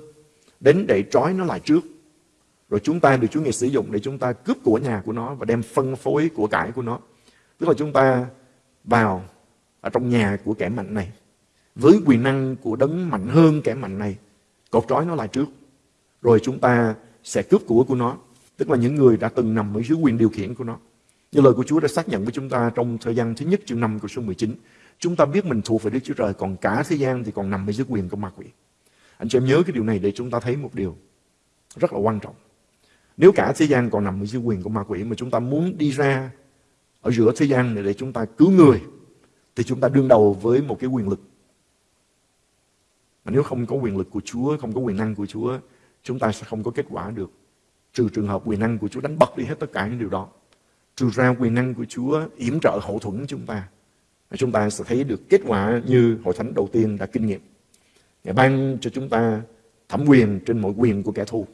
đến để trói nó lại trước. Rồi chúng ta được Chúa Ngài sử dụng để chúng ta cướp của nhà của nó và đem phân phối của cải của nó. Tức là chúng ta vào ở trong nhà của kẻ mạnh này, với quyền năng của đấng mạnh hơn kẻ mạnh này, cột trói nó lại trước. Rồi chúng ta sẽ cướp của của nó, tức là những người đã từng nằm ở dưới quyền điều khiển của nó. Như lời của Chúa đã xác nhận với chúng ta trong thời gian thứ nhất chương 5 của số 19 chúng ta biết mình thuộc về Đức Chúa Trời, còn cả thế gian thì còn nằm ở dưới quyền của ma quỷ. Anh chị em nhớ cái điều này để chúng ta thấy một điều rất là quan trọng nếu cả thế gian còn nằm ở dưới quyền của ma quỷ mà chúng ta muốn đi ra ở giữa thế gian này để chúng ta cứu người thì chúng ta đương đầu với một cái quyền lực. Mà nếu không có quyền lực của Chúa, không có quyền năng của Chúa, chúng ta sẽ không có kết quả được. Trừ trường hợp quyền năng của Chúa đánh bật đi hết tất cả những điều đó. Trừ ra quyền năng của Chúa yểm trợ hậu thuẫn chúng ta. Và chúng ta sẽ thấy được kết quả như hội thánh đầu tiên đã kinh nghiệm. Ngài ban cho chúng ta thẩm quyền trên mọi quyền của kẻ thù.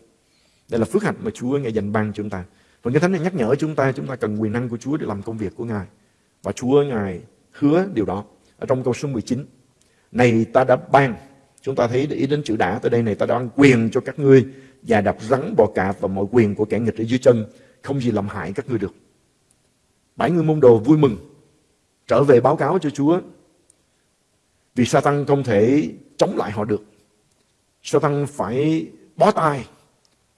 Đây là phước hạnh mà Chúa Ngài dành ban cho chúng ta. Và Kinh thánh này nhắc nhở chúng ta, chúng ta cần quyền năng của Chúa để làm công việc của Ngài. Và Chúa Ngài hứa điều đó ở trong câu số 19. Này ta đã ban, chúng ta thấy để ý đến chữ đã tới đây này ta đã ban quyền cho các ngươi và đập rắn bò cạp và mọi quyền của kẻ nghịch ở dưới chân, không gì làm hại các ngươi được. Bảy người môn đồ vui mừng, trở về báo cáo cho Chúa. Vì Satan không thể chống lại họ được. Satan phải bó tay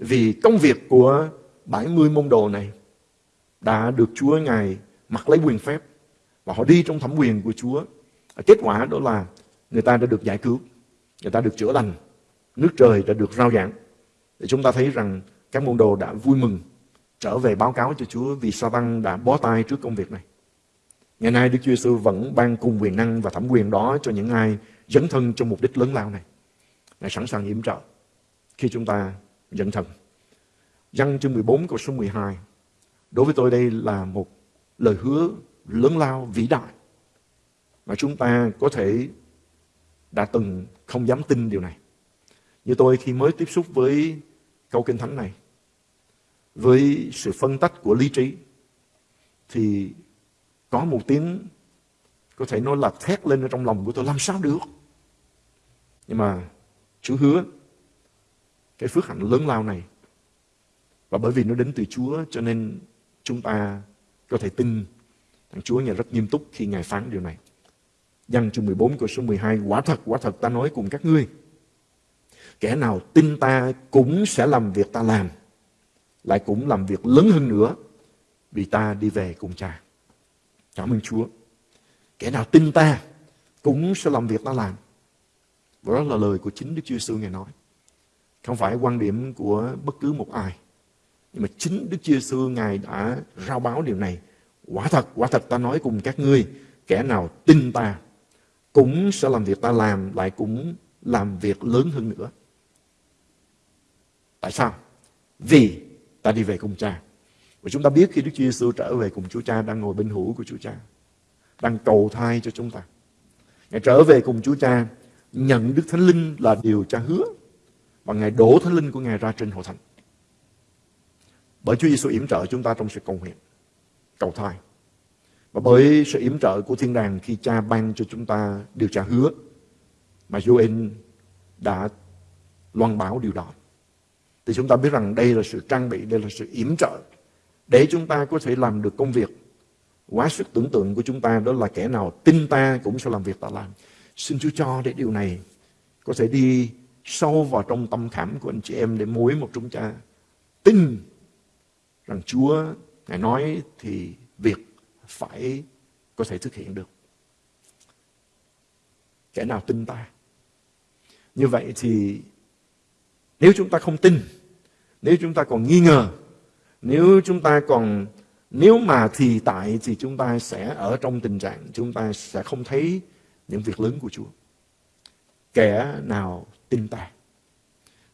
vì công việc của 70 môn đồ này đã được Chúa Ngài mặc lấy quyền phép và họ đi trong thẩm quyền của Chúa. Kết quả đó là người ta đã được giải cứu, người ta được chữa lành, nước trời đã được rao giảng. Để chúng ta thấy rằng các môn đồ đã vui mừng trở về báo cáo cho Chúa vì Sa-tăng đã bó tay trước công việc này. Ngày nay Đức Chúa Giêsu vẫn ban cùng quyền năng và thẩm quyền đó cho những ai dấn thân trong mục đích lớn lao này. Ngài sẵn sàng yểm trợ khi chúng ta dấn thần, Văn chương 14 câu số 12. Đối với tôi đây là một lời hứa lớn lao vĩ đại mà chúng ta có thể đã từng không dám tin điều này. Như tôi khi mới tiếp xúc với câu kinh thánh này, với sự phân tách của lý trí, thì có một tiếng có thể nói là thét lên ở trong lòng của tôi làm sao được. Nhưng mà Chúa hứa cái phước hạnh lớn lao này. Và bởi vì nó đến từ Chúa cho nên chúng ta có thể tin Thằng Chúa Ngài rất nghiêm túc khi Ngài phán điều này. Giăng chương 14 câu số 12 Quả thật, quả thật ta nói cùng các ngươi Kẻ nào tin ta cũng sẽ làm việc ta làm Lại cũng làm việc lớn hơn nữa Vì ta đi về cùng cha. Cảm ơn Chúa. Kẻ nào tin ta cũng sẽ làm việc ta làm. Và đó là lời của chính Đức Chúa sư Ngài nói. Không phải quan điểm của bất cứ một ai Nhưng mà chính Đức Chúa Giêsu Ngài đã rao báo điều này Quả thật, quả thật ta nói cùng các ngươi, kẻ nào tin ta cũng sẽ làm việc ta làm, lại cũng làm việc lớn hơn nữa. Tại sao? Vì ta đi về cùng cha. Và chúng ta biết khi Đức Chúa Giêsu trở về cùng Chúa Cha đang ngồi bên hữu của Chúa Cha, đang cầu thai cho chúng ta. Ngài trở về cùng Chúa Cha, nhận Đức Thánh Linh là điều cha hứa và Ngài đổ Thánh Linh của Ngài ra trên hội thánh. Bởi Chúa Giêsu yểm trợ chúng ta trong sự cầu nguyện cầu thai. Và bởi sự yểm trợ của thiên đàng khi cha ban cho chúng ta điều trả hứa mà Joel đã loan báo điều đó. Thì chúng ta biết rằng đây là sự trang bị, đây là sự yểm trợ để chúng ta có thể làm được công việc quá sức tưởng tượng của chúng ta đó là kẻ nào tin ta cũng sẽ làm việc ta làm. Xin Chúa cho để điều này có thể đi sâu vào trong tâm khảm của anh chị em để mỗi một chúng ta tin rằng Chúa Ngài nói thì việc phải có thể thực hiện được. Kẻ nào tin ta. Như vậy thì Nếu chúng ta không tin, nếu chúng ta còn nghi ngờ, nếu chúng ta còn nếu mà thì tại thì chúng ta sẽ ở trong tình trạng chúng ta sẽ không thấy những việc lớn của Chúa. Kẻ nào tin ta.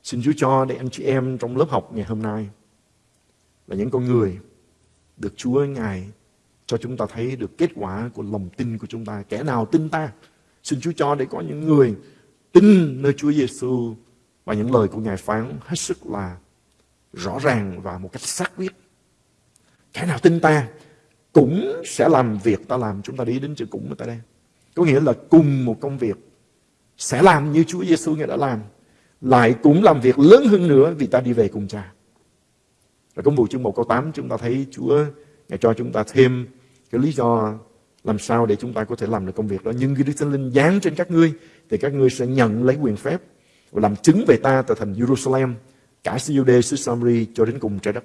Xin Chúa cho để anh chị em trong lớp học ngày hôm nay là những con người được Chúa Ngài cho chúng ta thấy được kết quả của lòng tin của chúng ta. Kẻ nào tin ta. Xin Chúa cho để có những người tin nơi Chúa Giêsu và những lời của Ngài phán hết sức là rõ ràng và một cách xác quyết. Kẻ nào tin ta cũng sẽ làm việc ta làm. Chúng ta đi đến chữ cũng ở tại đây. Có nghĩa là cùng một công việc sẽ làm như Chúa Giêsu Ngài đã làm. Lại cũng làm việc lớn hơn nữa vì ta đi về cùng cha. Và công vụ chương 1 câu 8 chúng ta thấy Chúa Ngài cho chúng ta thêm cái lý do làm sao để chúng ta có thể làm được công việc đó. Nhưng khi Đức Thánh Linh giáng trên các ngươi thì các ngươi sẽ nhận lấy quyền phép và làm chứng về ta tại thành Jerusalem, cả xứ xứ Samri cho đến cùng trái đất.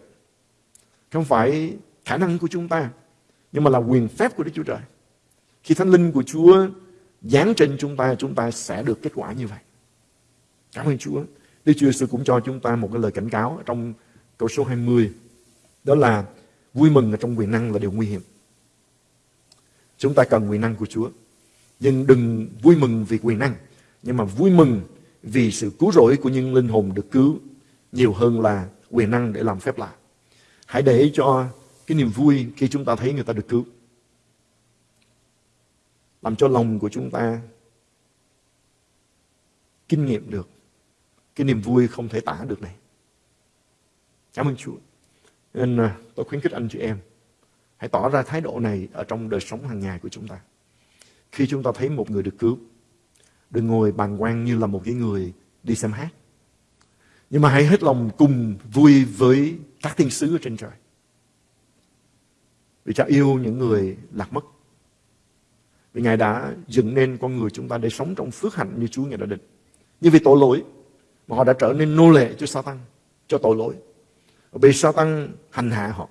Không phải khả năng của chúng ta, nhưng mà là quyền phép của Đức Chúa Trời. Khi Thánh Linh của Chúa giáng trên chúng ta, chúng ta sẽ được kết quả như vậy. Cảm ơn Chúa. Đức Chúa Giêsu cũng cho chúng ta một cái lời cảnh cáo trong câu số 20. Đó là vui mừng ở trong quyền năng là điều nguy hiểm. Chúng ta cần quyền năng của Chúa. Nhưng đừng vui mừng vì quyền năng. Nhưng mà vui mừng vì sự cứu rỗi của những linh hồn được cứu nhiều hơn là quyền năng để làm phép lạ. Hãy để cho cái niềm vui khi chúng ta thấy người ta được cứu. Làm cho lòng của chúng ta kinh nghiệm được cái niềm vui không thể tả được này. Cảm ơn Chúa. Nên à, tôi khuyến khích anh chị em hãy tỏ ra thái độ này ở trong đời sống hàng ngày của chúng ta. Khi chúng ta thấy một người được cứu, đừng ngồi bàn quan như là một cái người đi xem hát. Nhưng mà hãy hết lòng cùng vui với các thiên sứ ở trên trời. Vì cha yêu những người lạc mất. Vì Ngài đã dựng nên con người chúng ta để sống trong phước hạnh như Chúa Ngài đã định. Nhưng vì tội lỗi mà họ đã trở nên nô lệ cho Satan, cho tội lỗi. Bị Satan hành hạ họ.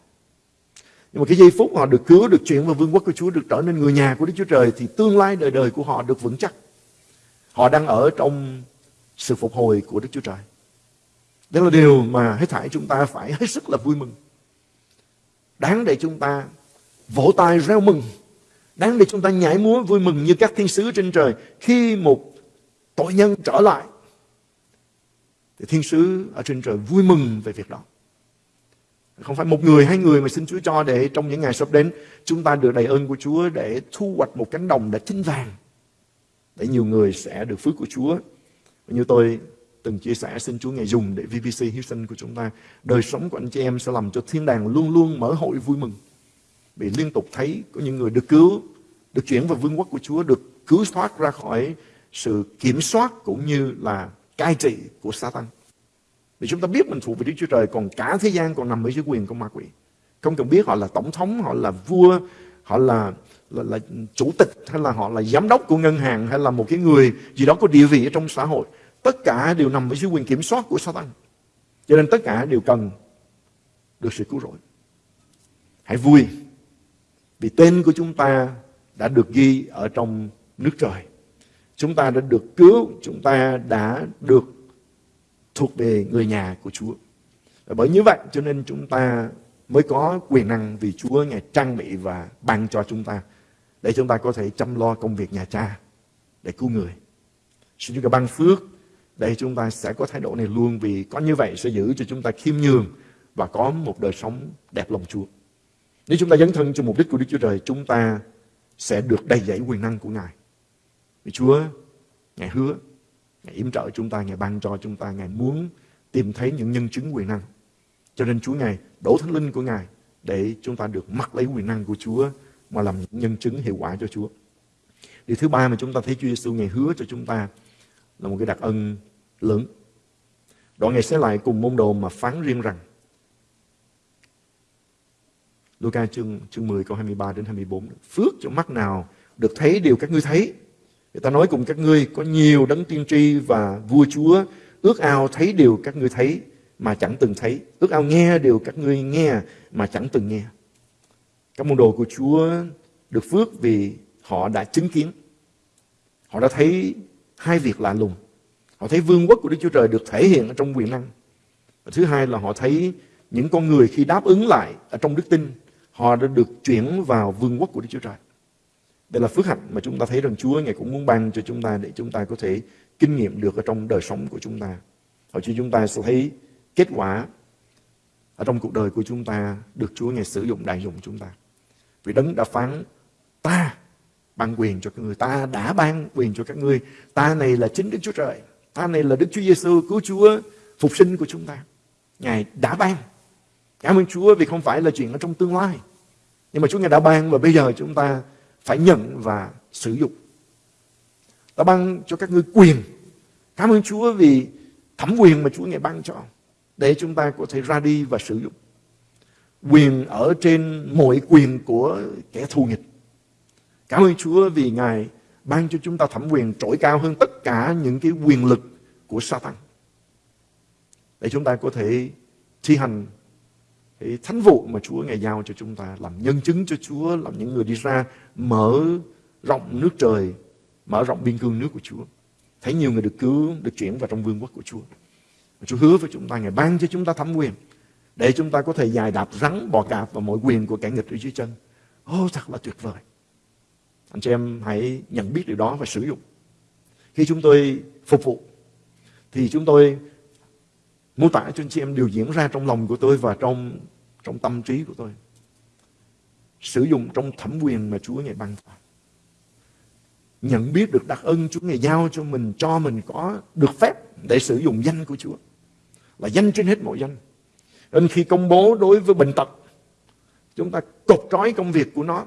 Nhưng mà cái giây phút họ được cứu, được chuyển vào vương quốc của Chúa, được trở nên người nhà của Đức Chúa Trời thì tương lai đời đời của họ được vững chắc. Họ đang ở trong sự phục hồi của Đức Chúa Trời. Đó là điều mà hết thảy chúng ta phải hết sức là vui mừng. Đáng để chúng ta vỗ tay reo mừng. Đáng để chúng ta nhảy múa vui mừng như các thiên sứ trên trời khi một tội nhân trở lại. Thì thiên sứ ở trên trời vui mừng về việc đó. Không phải một người, hai người mà xin Chúa cho để trong những ngày sắp đến chúng ta được đầy ơn của Chúa để thu hoạch một cánh đồng đã chín vàng. Để nhiều người sẽ được phước của Chúa. Như tôi từng chia sẻ xin Chúa ngày dùng để VBC Houston sinh của chúng ta. Đời sống của anh chị em sẽ làm cho thiên đàng luôn luôn mở hội vui mừng bị liên tục thấy có những người được cứu, được chuyển vào vương quốc của Chúa, được cứu thoát ra khỏi sự kiểm soát cũng như là cai trị của Satan. Vì chúng ta biết mình thuộc về Đức Chúa Trời, còn cả thế gian còn nằm ở dưới quyền của ma quỷ. Không cần biết họ là tổng thống, họ là vua, họ là, là, là chủ tịch, hay là họ là giám đốc của ngân hàng, hay là một cái người gì đó có địa vị ở trong xã hội. Tất cả đều nằm ở dưới quyền kiểm soát của Satan. Cho nên tất cả đều cần được sự cứu rỗi. Hãy vui vì tên của chúng ta đã được ghi ở trong nước trời. Chúng ta đã được cứu, chúng ta đã được thuộc về người nhà của Chúa. Và bởi như vậy cho nên chúng ta mới có quyền năng vì Chúa Ngài trang bị và ban cho chúng ta để chúng ta có thể chăm lo công việc nhà cha để cứu người. Xin Chúa ban phước để chúng ta sẽ có thái độ này luôn vì có như vậy sẽ giữ cho chúng ta khiêm nhường và có một đời sống đẹp lòng Chúa. Nếu chúng ta dấn thân cho mục đích của Đức Chúa Trời, chúng ta sẽ được đầy dẫy quyền năng của Ngài. Vì Chúa, Ngài hứa Ngài yểm trợ chúng ta, Ngài ban cho chúng ta, Ngài muốn tìm thấy những nhân chứng quyền năng. Cho nên Chúa Ngài đổ thánh linh của Ngài để chúng ta được mặc lấy quyền năng của Chúa mà làm nhân chứng hiệu quả cho Chúa. Điều thứ ba mà chúng ta thấy Chúa Giêsu Ngài hứa cho chúng ta là một cái đặc ân lớn. Đoạn Ngài sẽ lại cùng môn đồ mà phán riêng rằng Luca chương, chương 10 câu 23 đến 24 Phước cho mắt nào được thấy điều các ngươi thấy Người ta nói cùng các ngươi có nhiều đấng tiên tri và vua chúa ước ao thấy điều các ngươi thấy mà chẳng từng thấy. Ước ao nghe điều các ngươi nghe mà chẳng từng nghe. Các môn đồ của Chúa được phước vì họ đã chứng kiến. Họ đã thấy hai việc lạ lùng. Họ thấy vương quốc của Đức Chúa Trời được thể hiện ở trong quyền năng. Và thứ hai là họ thấy những con người khi đáp ứng lại ở trong đức tin, họ đã được chuyển vào vương quốc của Đức Chúa Trời. Đây là phước hạnh mà chúng ta thấy rằng Chúa Ngài cũng muốn ban cho chúng ta để chúng ta có thể kinh nghiệm được ở trong đời sống của chúng ta. Hồi cho chúng ta sẽ thấy kết quả ở trong cuộc đời của chúng ta được Chúa Ngài sử dụng đại dụng chúng ta. Vì Đấng đã phán ta ban quyền cho các người, ta đã ban quyền cho các ngươi. Ta này là chính Đức Chúa Trời, ta này là Đức Chúa Giêsu cứu Chúa phục sinh của chúng ta. Ngài đã ban. Cảm ơn Chúa vì không phải là chuyện ở trong tương lai. Nhưng mà Chúa Ngài đã ban và bây giờ chúng ta phải nhận và sử dụng. Ta ban cho các ngươi quyền. Cảm ơn Chúa vì thẩm quyền mà Chúa Ngài ban cho, để chúng ta có thể ra đi và sử dụng. Quyền ở trên mọi quyền của kẻ thù nghịch. Cảm ơn Chúa vì Ngài ban cho chúng ta thẩm quyền trỗi cao hơn tất cả những cái quyền lực của Satan. Để chúng ta có thể thi hành cái thánh vụ mà Chúa Ngài giao cho chúng ta làm nhân chứng cho Chúa, làm những người đi ra mở rộng nước trời, mở rộng biên cương nước của Chúa. Thấy nhiều người được cứu, được chuyển vào trong vương quốc của Chúa. Chúa hứa với chúng ta, Ngài ban cho chúng ta thẩm quyền để chúng ta có thể dài đạp rắn bò cạp và mọi quyền của kẻ nghịch ở dưới chân. Ô, oh, thật là tuyệt vời. Anh chị em hãy nhận biết điều đó và sử dụng. Khi chúng tôi phục vụ, thì chúng tôi mô tả cho anh chị em điều diễn ra trong lòng của tôi và trong trong tâm trí của tôi. Sử dụng trong thẩm quyền mà Chúa Ngài ban cho. Nhận biết được đặc ân Chúa Ngài giao cho mình, cho mình có được phép để sử dụng danh của Chúa. Là danh trên hết mọi danh. Nên khi công bố đối với bệnh tật, chúng ta cột trói công việc của nó.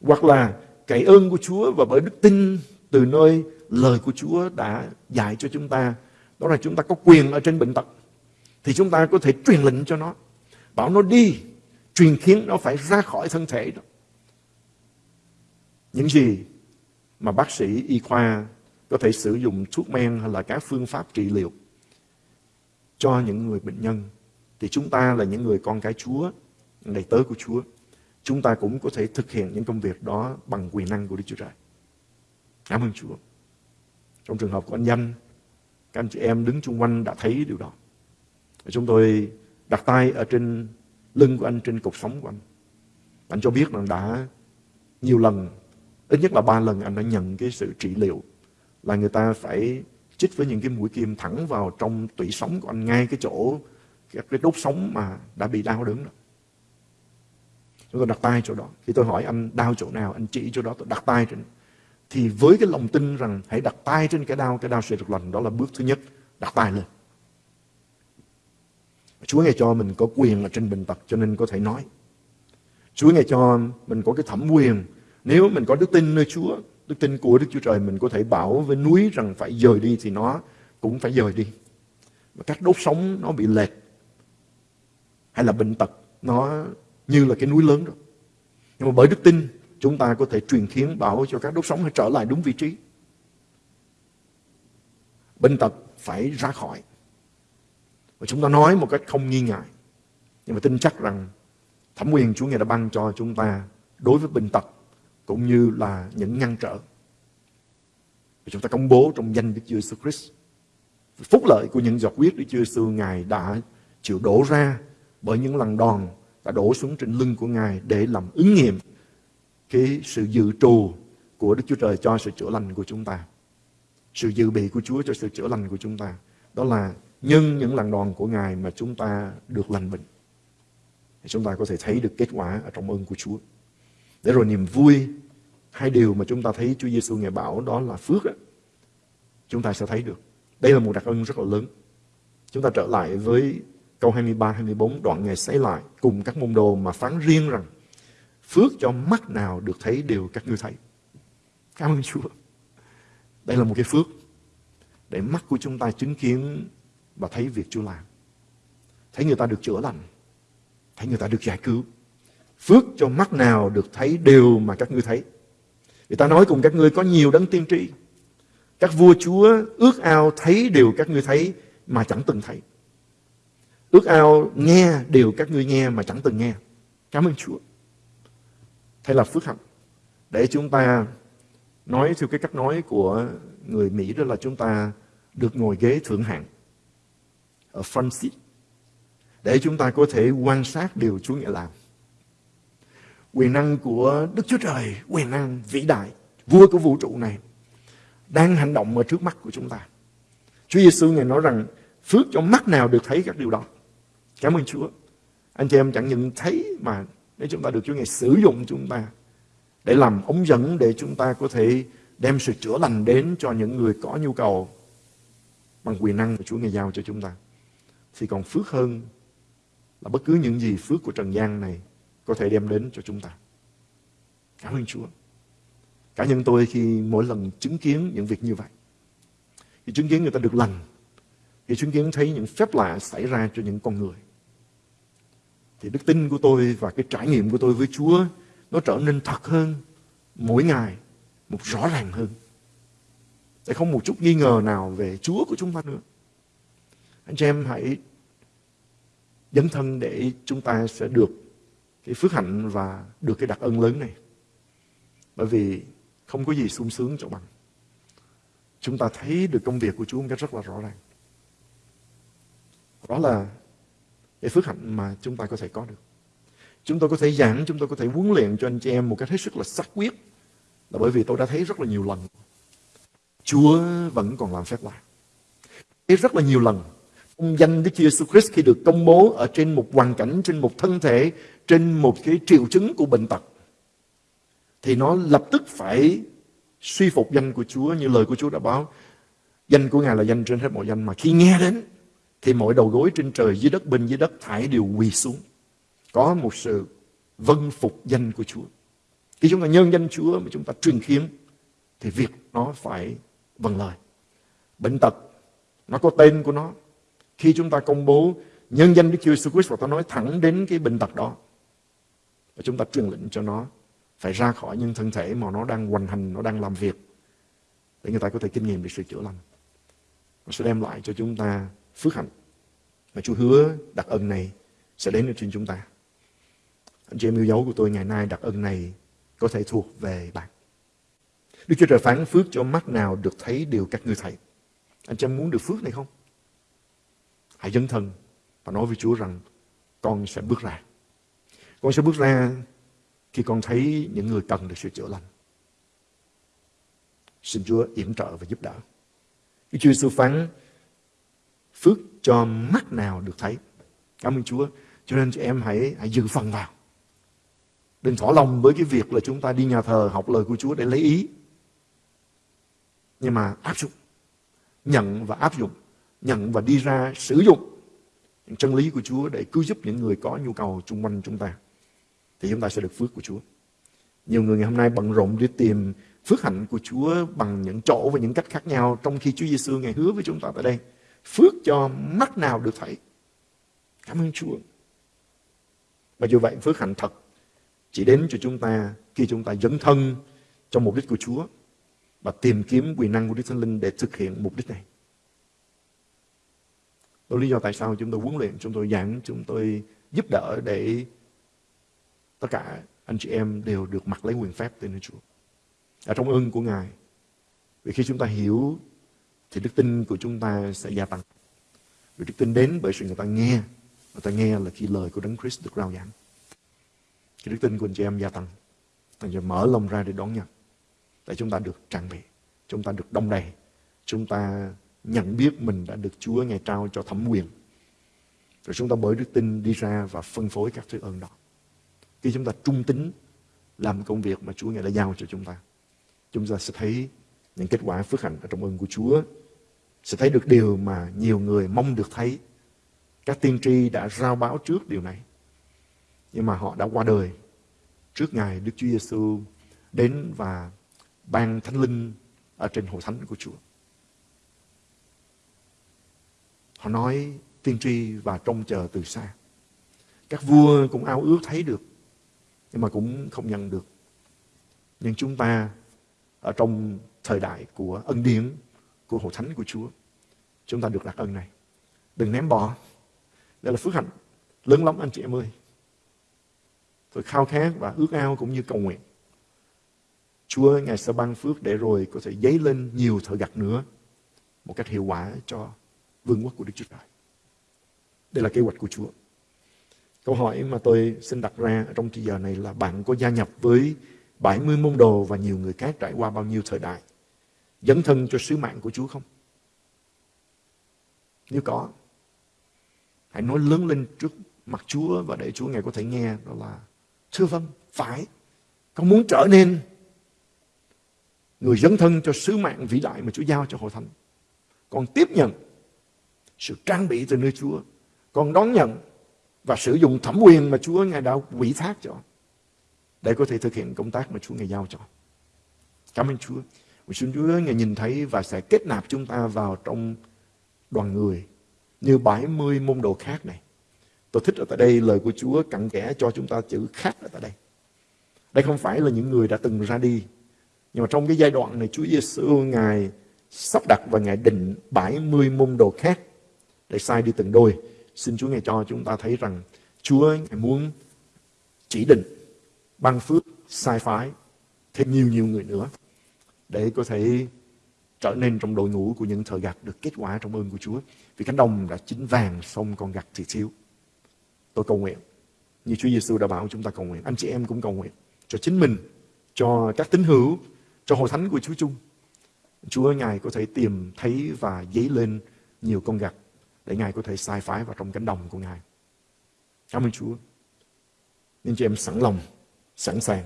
Hoặc là cậy ơn của Chúa và bởi đức tin từ nơi lời của Chúa đã dạy cho chúng ta. Đó là chúng ta có quyền ở trên bệnh tật. Thì chúng ta có thể truyền lệnh cho nó. Bảo nó đi, truyền khiến nó phải ra khỏi thân thể đó. Những gì mà bác sĩ y khoa có thể sử dụng thuốc men hay là các phương pháp trị liệu cho những người bệnh nhân thì chúng ta là những người con cái Chúa, đầy tớ của Chúa. Chúng ta cũng có thể thực hiện những công việc đó bằng quyền năng của Đức Chúa Trời. Cảm ơn Chúa. Trong trường hợp của anh Danh, các anh chị em đứng chung quanh đã thấy điều đó. Chúng tôi đặt tay ở trên lưng của anh, trên cột sống của anh. Anh cho biết rằng đã nhiều lần, ít nhất là ba lần anh đã nhận cái sự trị liệu là người ta phải chích với những cái mũi kim thẳng vào trong tủy sống của anh ngay cái chỗ cái đốt sống mà đã bị đau đớn đó. Chúng tôi đặt tay chỗ đó. Khi tôi hỏi anh đau chỗ nào, anh chỉ chỗ đó, tôi đặt tay trên. Thì với cái lòng tin rằng hãy đặt tay trên cái đau, cái đau sẽ được lành. Đó là bước thứ nhất, đặt tay lên. Chúa ngài cho mình có quyền ở trên bệnh tật cho nên có thể nói. Chúa ngài cho mình có cái thẩm quyền. Nếu mình có đức tin nơi Chúa, đức tin của Đức Chúa Trời, mình có thể bảo với núi rằng phải dời đi thì nó cũng phải dời đi. Và các đốt sống nó bị lệch hay là bệnh tật nó như là cái núi lớn rồi. Nhưng mà bởi đức tin chúng ta có thể truyền khiến bảo cho các đốt sống trở lại đúng vị trí. Bệnh tật phải ra khỏi. Và chúng ta nói một cách không nghi ngại. Nhưng mà tin chắc rằng thẩm quyền Chúa Ngài đã ban cho chúng ta đối với bệnh tật cũng như là những ngăn trở. Và chúng ta công bố trong danh Đức Chúa Jesus Christ. Phúc lợi của những giọt huyết Đức Chúa Jesus Ngài đã chịu đổ ra bởi những lần đòn đã đổ xuống trên lưng của Ngài để làm ứng nghiệm cái sự dự trù của Đức Chúa Trời cho sự chữa lành của chúng ta. Sự dự bị của Chúa cho sự chữa lành của chúng ta. Đó là nhưng những lần đòn của Ngài mà chúng ta được lành bệnh. Thì chúng ta có thể thấy được kết quả ở trong ơn của Chúa. Để rồi niềm vui, hai điều mà chúng ta thấy Chúa Giêsu Ngài bảo đó là phước. Đó. Chúng ta sẽ thấy được. Đây là một đặc ân rất là lớn. Chúng ta trở lại với câu 23, 24 đoạn Ngài xảy lại cùng các môn đồ mà phán riêng rằng phước cho mắt nào được thấy đều các ngươi thấy. Cảm ơn Chúa. Đây là một cái phước để mắt của chúng ta chứng kiến và thấy việc Chúa làm. Thấy người ta được chữa lành. Thấy người ta được giải cứu. Phước cho mắt nào được thấy đều mà các ngươi thấy. Người ta nói cùng các ngươi có nhiều đấng tiên tri. Các vua chúa ước ao thấy đều các ngươi thấy mà chẳng từng thấy. Ước ao nghe đều các ngươi nghe mà chẳng từng nghe. Cảm ơn Chúa. Thế là phước hạnh. Để chúng ta nói theo cái cách nói của người Mỹ đó là chúng ta được ngồi ghế thượng hạng ở front seat để chúng ta có thể quan sát điều Chúa Ngài làm. Quyền năng của Đức Chúa Trời, quyền năng vĩ đại, vua của vũ trụ này đang hành động ở trước mắt của chúng ta. Chúa Giêsu Ngài nói rằng phước cho mắt nào được thấy các điều đó. Cảm ơn Chúa. Anh chị em chẳng những thấy mà để chúng ta được Chúa Ngài sử dụng chúng ta để làm ống dẫn để chúng ta có thể đem sự chữa lành đến cho những người có nhu cầu bằng quyền năng của Chúa Ngài giao cho chúng ta. Thì còn phước hơn là bất cứ những gì phước của trần gian này có thể đem đến cho chúng ta. Cảm ơn Chúa. Cá nhân tôi khi mỗi lần chứng kiến những việc như vậy, khi chứng kiến người ta được lành, khi chứng kiến thấy những phép lạ xảy ra cho những con người, thì đức tin của tôi và cái trải nghiệm của tôi với Chúa nó trở nên thật hơn mỗi ngày, một rõ ràng hơn. Để không một chút nghi ngờ nào về Chúa của chúng ta nữa. Anh chị em hãy dấn thân để chúng ta sẽ được cái phước hạnh và được cái đặc ân lớn này. Bởi vì không có gì sung sướng cho bằng. Chúng ta thấy được công việc của Chúa một cách rất là rõ ràng. Đó là cái phước hạnh mà chúng ta có thể có được. Chúng tôi có thể giảng, chúng tôi có thể huấn luyện cho anh chị em một cách hết sức là sắc quyết. Là bởi vì tôi đã thấy rất là nhiều lần. Chúa vẫn còn làm phép lạ. Thấy rất là nhiều lần. Ông danh Đức Chúa Jesus Christ khi được công bố ở trên một hoàn cảnh, trên một thân thể, trên một cái triệu chứng của bệnh tật. Thì nó lập tức phải suy phục danh của Chúa như lời của Chúa đã báo. Danh của Ngài là danh trên hết mọi danh mà khi nghe đến thì mọi đầu gối trên trời dưới đất bên dưới đất thải đều quỳ xuống. Có một sự vân phục danh của Chúa. Khi chúng ta nhân danh Chúa mà chúng ta truyền khiếm thì việc nó phải vâng lời. Bệnh tật nó có tên của nó. Khi chúng ta công bố nhân danh Đức Chúa Jesus Christ và ta nói thẳng đến cái bệnh tật đó và chúng ta truyền lệnh cho nó phải ra khỏi những thân thể mà nó đang hoành hành, nó đang làm việc để người ta có thể kinh nghiệm được sự chữa lành. Nó sẽ đem lại cho chúng ta phước hạnh. Và Chúa hứa đặc ân này sẽ đến trên chúng ta. Anh chị em yêu dấu của tôi ngày nay đặc ân này có thể thuộc về bạn. Đức Chúa Trời phán phước cho mắt nào được thấy điều các ngươi thấy. Anh chị em muốn được phước này không? Hãy dấn thân và nói với Chúa rằng con sẽ bước ra. Con sẽ bước ra khi con thấy những người cần được sự chữa lành. Xin Chúa yểm trợ và giúp đỡ. Cái Chúa Sư phán, phước cho mắt nào được thấy. Cảm ơn Chúa. Cho nên chị em hãy hãy giữ phần vào. Đừng thỏa lòng với cái việc là chúng ta đi nhà thờ học lời của Chúa để lấy ý. Nhưng mà áp dụng. Nhận và áp dụng. Nhận và đi ra sử dụng những chân lý của Chúa để cứu giúp những người có nhu cầu chung quanh chúng ta. Thì chúng ta sẽ được phước của Chúa. Nhiều người ngày hôm nay bận rộn đi tìm phước hạnh của Chúa bằng những chỗ và những cách khác nhau trong khi Chúa Giêsu ngày hứa với chúng ta tại đây phước cho mắt nào được thấy. Cảm ơn Chúa. Và dù vậy, phước hạnh thật chỉ đến cho chúng ta khi chúng ta dấn thân trong mục đích của Chúa và tìm kiếm quyền năng của Đức Thánh Linh để thực hiện mục đích này. Đó lý do tại sao chúng tôi huấn luyện, chúng tôi giảng, chúng tôi giúp đỡ để tất cả anh chị em đều được mặc lấy quyền phép từ nơi Chúa. Ở trong ơn của Ngài. Vì khi chúng ta hiểu thì đức tin của chúng ta sẽ gia tăng. Vì đức tin đến bởi sự người ta nghe. Người ta nghe là khi lời của Đấng Christ được rao giảng. Khi đức tin của anh chị em gia tăng. Anh chị mở lòng ra để đón nhận. Để chúng ta được trang bị. Chúng ta được đông đầy. Chúng ta nhận biết mình đã được Chúa ngày trao cho thẩm quyền. Rồi chúng ta bởi đức tin đi ra và phân phối các thứ ơn đó. Khi chúng ta trung tín làm công việc mà Chúa Ngài đã giao cho chúng ta, chúng ta sẽ thấy những kết quả phước hạnh ở trong ơn của Chúa sẽ thấy được điều mà nhiều người mong được thấy. Các tiên tri đã rao báo trước điều này. Nhưng mà họ đã qua đời trước ngày Đức Chúa Giêsu đến và ban thánh linh ở trên hội thánh của Chúa. Họ nói tiên tri và trông chờ từ xa. Các vua cũng ao ước thấy được, nhưng mà cũng không nhận được. Nhưng chúng ta ở trong thời đại của ân điển của hội thánh của Chúa. Chúng ta được đặc ân này. Đừng ném bỏ. Đây là phước hạnh lớn lắm anh chị em ơi. Tôi khao khát và ước ao cũng như cầu nguyện. Chúa Ngài sẽ ban phước để rồi có thể dấy lên nhiều thợ gặt nữa một cách hiệu quả cho vương quốc của Đức Chúa Trời. Đây là kế hoạch của Chúa. Câu hỏi mà tôi xin đặt ra trong thời giờ này là bạn có gia nhập với 70 môn đồ và nhiều người khác trải qua bao nhiêu thời đại dấn thân cho sứ mạng của Chúa không? Nếu có, hãy nói lớn lên trước mặt Chúa và để Chúa Ngài có thể nghe đó là Thưa vâng, phải. Con muốn trở nên người dấn thân cho sứ mạng vĩ đại mà Chúa giao cho hội thánh. Con tiếp nhận sự trang bị từ nơi Chúa. Con đón nhận và sử dụng thẩm quyền mà Chúa Ngài đã quỷ thác cho, để có thể thực hiện công tác mà Chúa Ngài giao cho. Cảm ơn Chúa. Mình xin Chúa Ngài nhìn thấy và sẽ kết nạp chúng ta vào trong đoàn người như 70 môn đồ khác này. Tôi thích ở tại đây lời của Chúa cặn kẽ cho chúng ta chữ khác ở tại đây. Đây không phải là những người đã từng ra đi. Nhưng mà trong cái giai đoạn này Chúa Giêsu Ngài sắp đặt và Ngài định 70 môn đồ khác để sai đi từng đôi. Xin Chúa Ngài cho chúng ta thấy rằng Chúa Ngài muốn chỉ định, ban phước, sai phái thêm nhiều nhiều người nữa để có thể trở nên trong đội ngũ của những thợ gặt được kết quả trong ơn của Chúa. Vì cánh đồng đã chín vàng, xong còn gặt thì thiếu. Tôi cầu nguyện, như Chúa Giêsu đã bảo chúng ta cầu nguyện. Anh chị em cũng cầu nguyện cho chính mình, cho các tín hữu, cho hội thánh của Chúa chung. Chúa Ngài có thể tìm thấy và dấy lên nhiều con gặt để Ngài có thể sai phái vào trong cánh đồng của Ngài. Cảm ơn Chúa. Nên chị em sẵn lòng, sẵn sàng.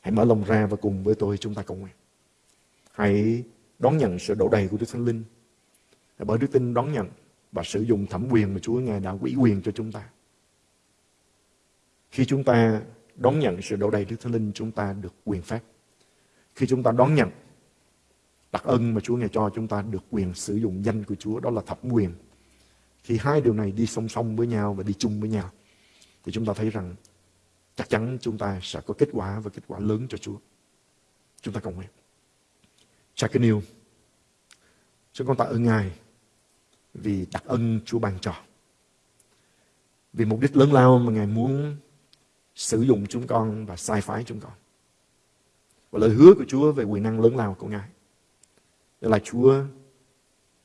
Hãy mở lòng ra và cùng với tôi chúng ta cầu nguyện. Hãy đón nhận sự đổ đầy của Đức Thánh Linh. Bởi đức tin đón nhận và sử dụng thẩm quyền mà Chúa Ngài đã quỹ quyền cho chúng ta. Khi chúng ta đón nhận sự đổ đầy Đức Thánh Linh, chúng ta được quyền phép. Khi chúng ta đón nhận đặc ân mà Chúa Ngài cho chúng ta được quyền sử dụng danh của Chúa, đó là thẩm quyền. Khi hai điều này đi song song với nhau và đi chung với nhau, thì chúng ta thấy rằng chắc chắn chúng ta sẽ có kết quả và kết quả lớn cho Chúa. Chúng ta cầu nguyện. Cha kính yêu, chúng con tạ ơn Ngài vì đặc ân Chúa ban cho. Vì mục đích lớn lao mà Ngài muốn sử dụng chúng con và sai phái chúng con. Và lời hứa của Chúa về quyền năng lớn lao của Ngài. Đó là Chúa,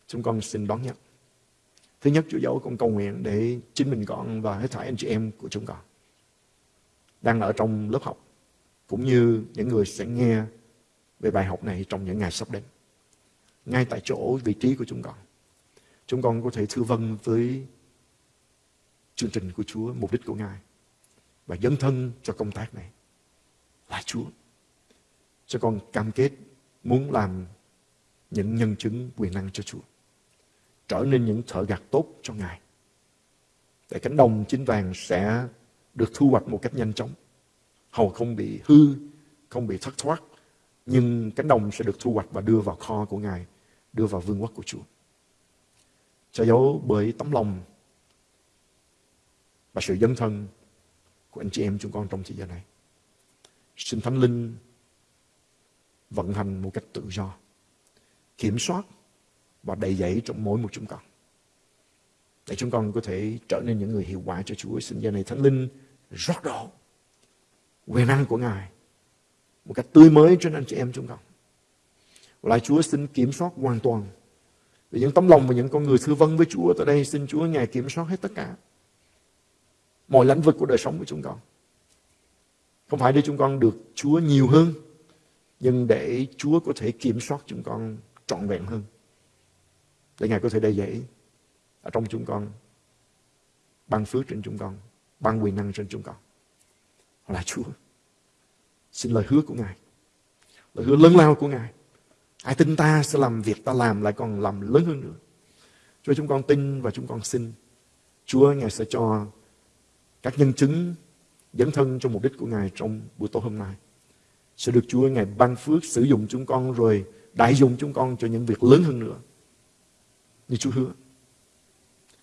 chúng con xin đón nhận. Thứ nhất, Chúa dẫu con cầu nguyện để chính mình con và hết thảy anh chị em của chúng con đang ở trong lớp học, cũng như những người sẽ nghe về bài học này trong những ngày sắp đến. Ngay tại chỗ vị trí của chúng con. Chúng con có thể thư vân với chương trình của Chúa, mục đích của Ngài và dấn thân cho công tác này là Chúa. Cho con cam kết muốn làm những nhân chứng quyền năng cho Chúa. Trở nên những thợ gặt tốt cho Ngài. Để cánh đồng chín vàng sẽ được thu hoạch một cách nhanh chóng. Hầu không bị hư, không bị thất thoát. Nhưng cánh đồng sẽ được thu hoạch và đưa vào kho của Ngài, đưa vào vương quốc của Chúa. Cho dấu bởi tấm lòng và sự dấn thân của anh chị em chúng con trong thời gian này. Xin Thánh Linh vận hành một cách tự do, kiểm soát và đầy dẫy trong mỗi một chúng con. Để chúng con có thể trở nên những người hiệu quả cho Chúa. Xin giờ này Thánh Linh rót đổ quyền năng của Ngài một cách tươi mới trên anh chị em chúng con. Và lại Chúa xin kiểm soát hoàn toàn. Vì những tấm lòng và những con người thư vân với Chúa tại đây xin Chúa Ngài kiểm soát hết tất cả mọi lĩnh vực của đời sống của chúng con. Không phải để chúng con được Chúa nhiều hơn, nhưng để Chúa có thể kiểm soát chúng con trọn vẹn hơn. Để Ngài có thể đầy dẫy ở trong chúng con, ban phước trên chúng con, ban quyền năng trên chúng con. Là Chúa. Xin lời hứa của Ngài. Lời hứa lớn lao của Ngài. Ai tin ta sẽ làm việc ta làm lại còn làm lớn hơn nữa. Chúa chúng con tin và chúng con xin. Chúa Ngài sẽ cho các nhân chứng dẫn thân cho mục đích của Ngài trong buổi tối hôm nay. Sẽ được Chúa Ngài ban phước sử dụng chúng con rồi đại dùng chúng con cho những việc lớn hơn nữa. Như Chúa hứa.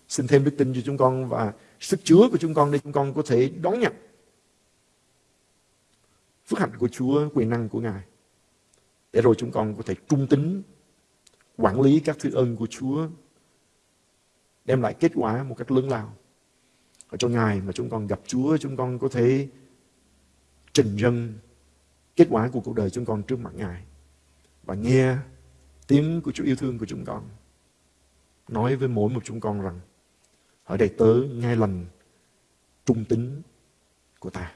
Xin thêm đức tin cho chúng con và sức chứa của chúng con để chúng con có thể đón nhận phước hạnh của Chúa, quyền năng của Ngài. Để rồi chúng con có thể trung tính quản lý các thứ ơn của Chúa đem lại kết quả một cách lớn lao ở trong ngày mà chúng con gặp Chúa, chúng con có thể trình dân kết quả của cuộc đời chúng con trước mặt Ngài và nghe tiếng của Chúa yêu thương của chúng con nói với mỗi một chúng con rằng ở đây tớ, nghe lành trung tín của ta.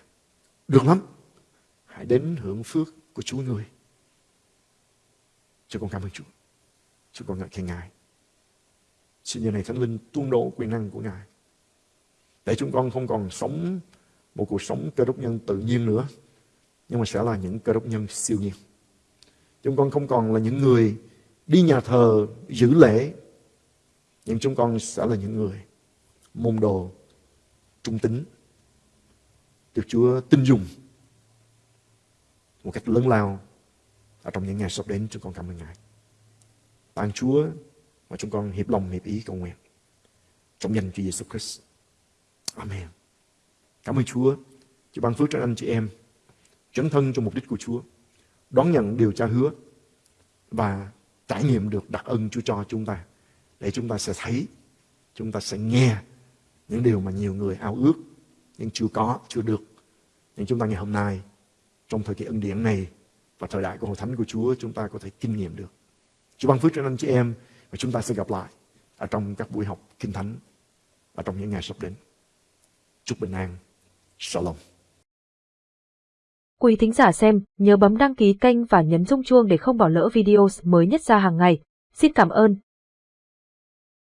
Được lắm. Hãy đến hưởng phước của Chúa người. Chúng con cảm ơn Chúa. Chúng con ngợi khen Ngài. Xin giờ này Thánh Linh tuôn đổ quyền năng của Ngài. Để chúng con không còn sống một cuộc sống cơ đốc nhân tự nhiên nữa. Nhưng mà sẽ là những cơ đốc nhân siêu nhiên. Chúng con không còn là những người đi nhà thờ giữ lễ. Nhưng chúng con sẽ là những người môn đồ trung tính được Chúa tin dùng một cách lớn lao ở trong những ngày sắp đến chúng con cảm ơn Ngài. Tạ Chúa mà chúng con hiệp lòng hiệp ý cầu nguyện trong danh Chúa Giêsu Christ. Amen. Cảm ơn Chúa. Chúa ban phước cho anh chị em chấn thân cho mục đích của Chúa, đón nhận điều cha hứa và trải nghiệm được đặc ân Chúa cho chúng ta để chúng ta sẽ thấy, chúng ta sẽ nghe những điều mà nhiều người ao ước nhưng chưa có, chưa được. Nhưng chúng ta ngày hôm nay trong thời kỳ ân điển này và thời đại của hội thánh của Chúa chúng ta có thể kinh nghiệm được. Chúa ban phước cho anh chị em và chúng ta sẽ gặp lại ở trong các buổi học kinh thánh ở trong những ngày sắp đến. Chúc bình an. Shalom. Quý thính giả xem, nhớ bấm đăng ký kênh và nhấn rung chuông để không bỏ lỡ video mới nhất ra hàng ngày. Xin cảm ơn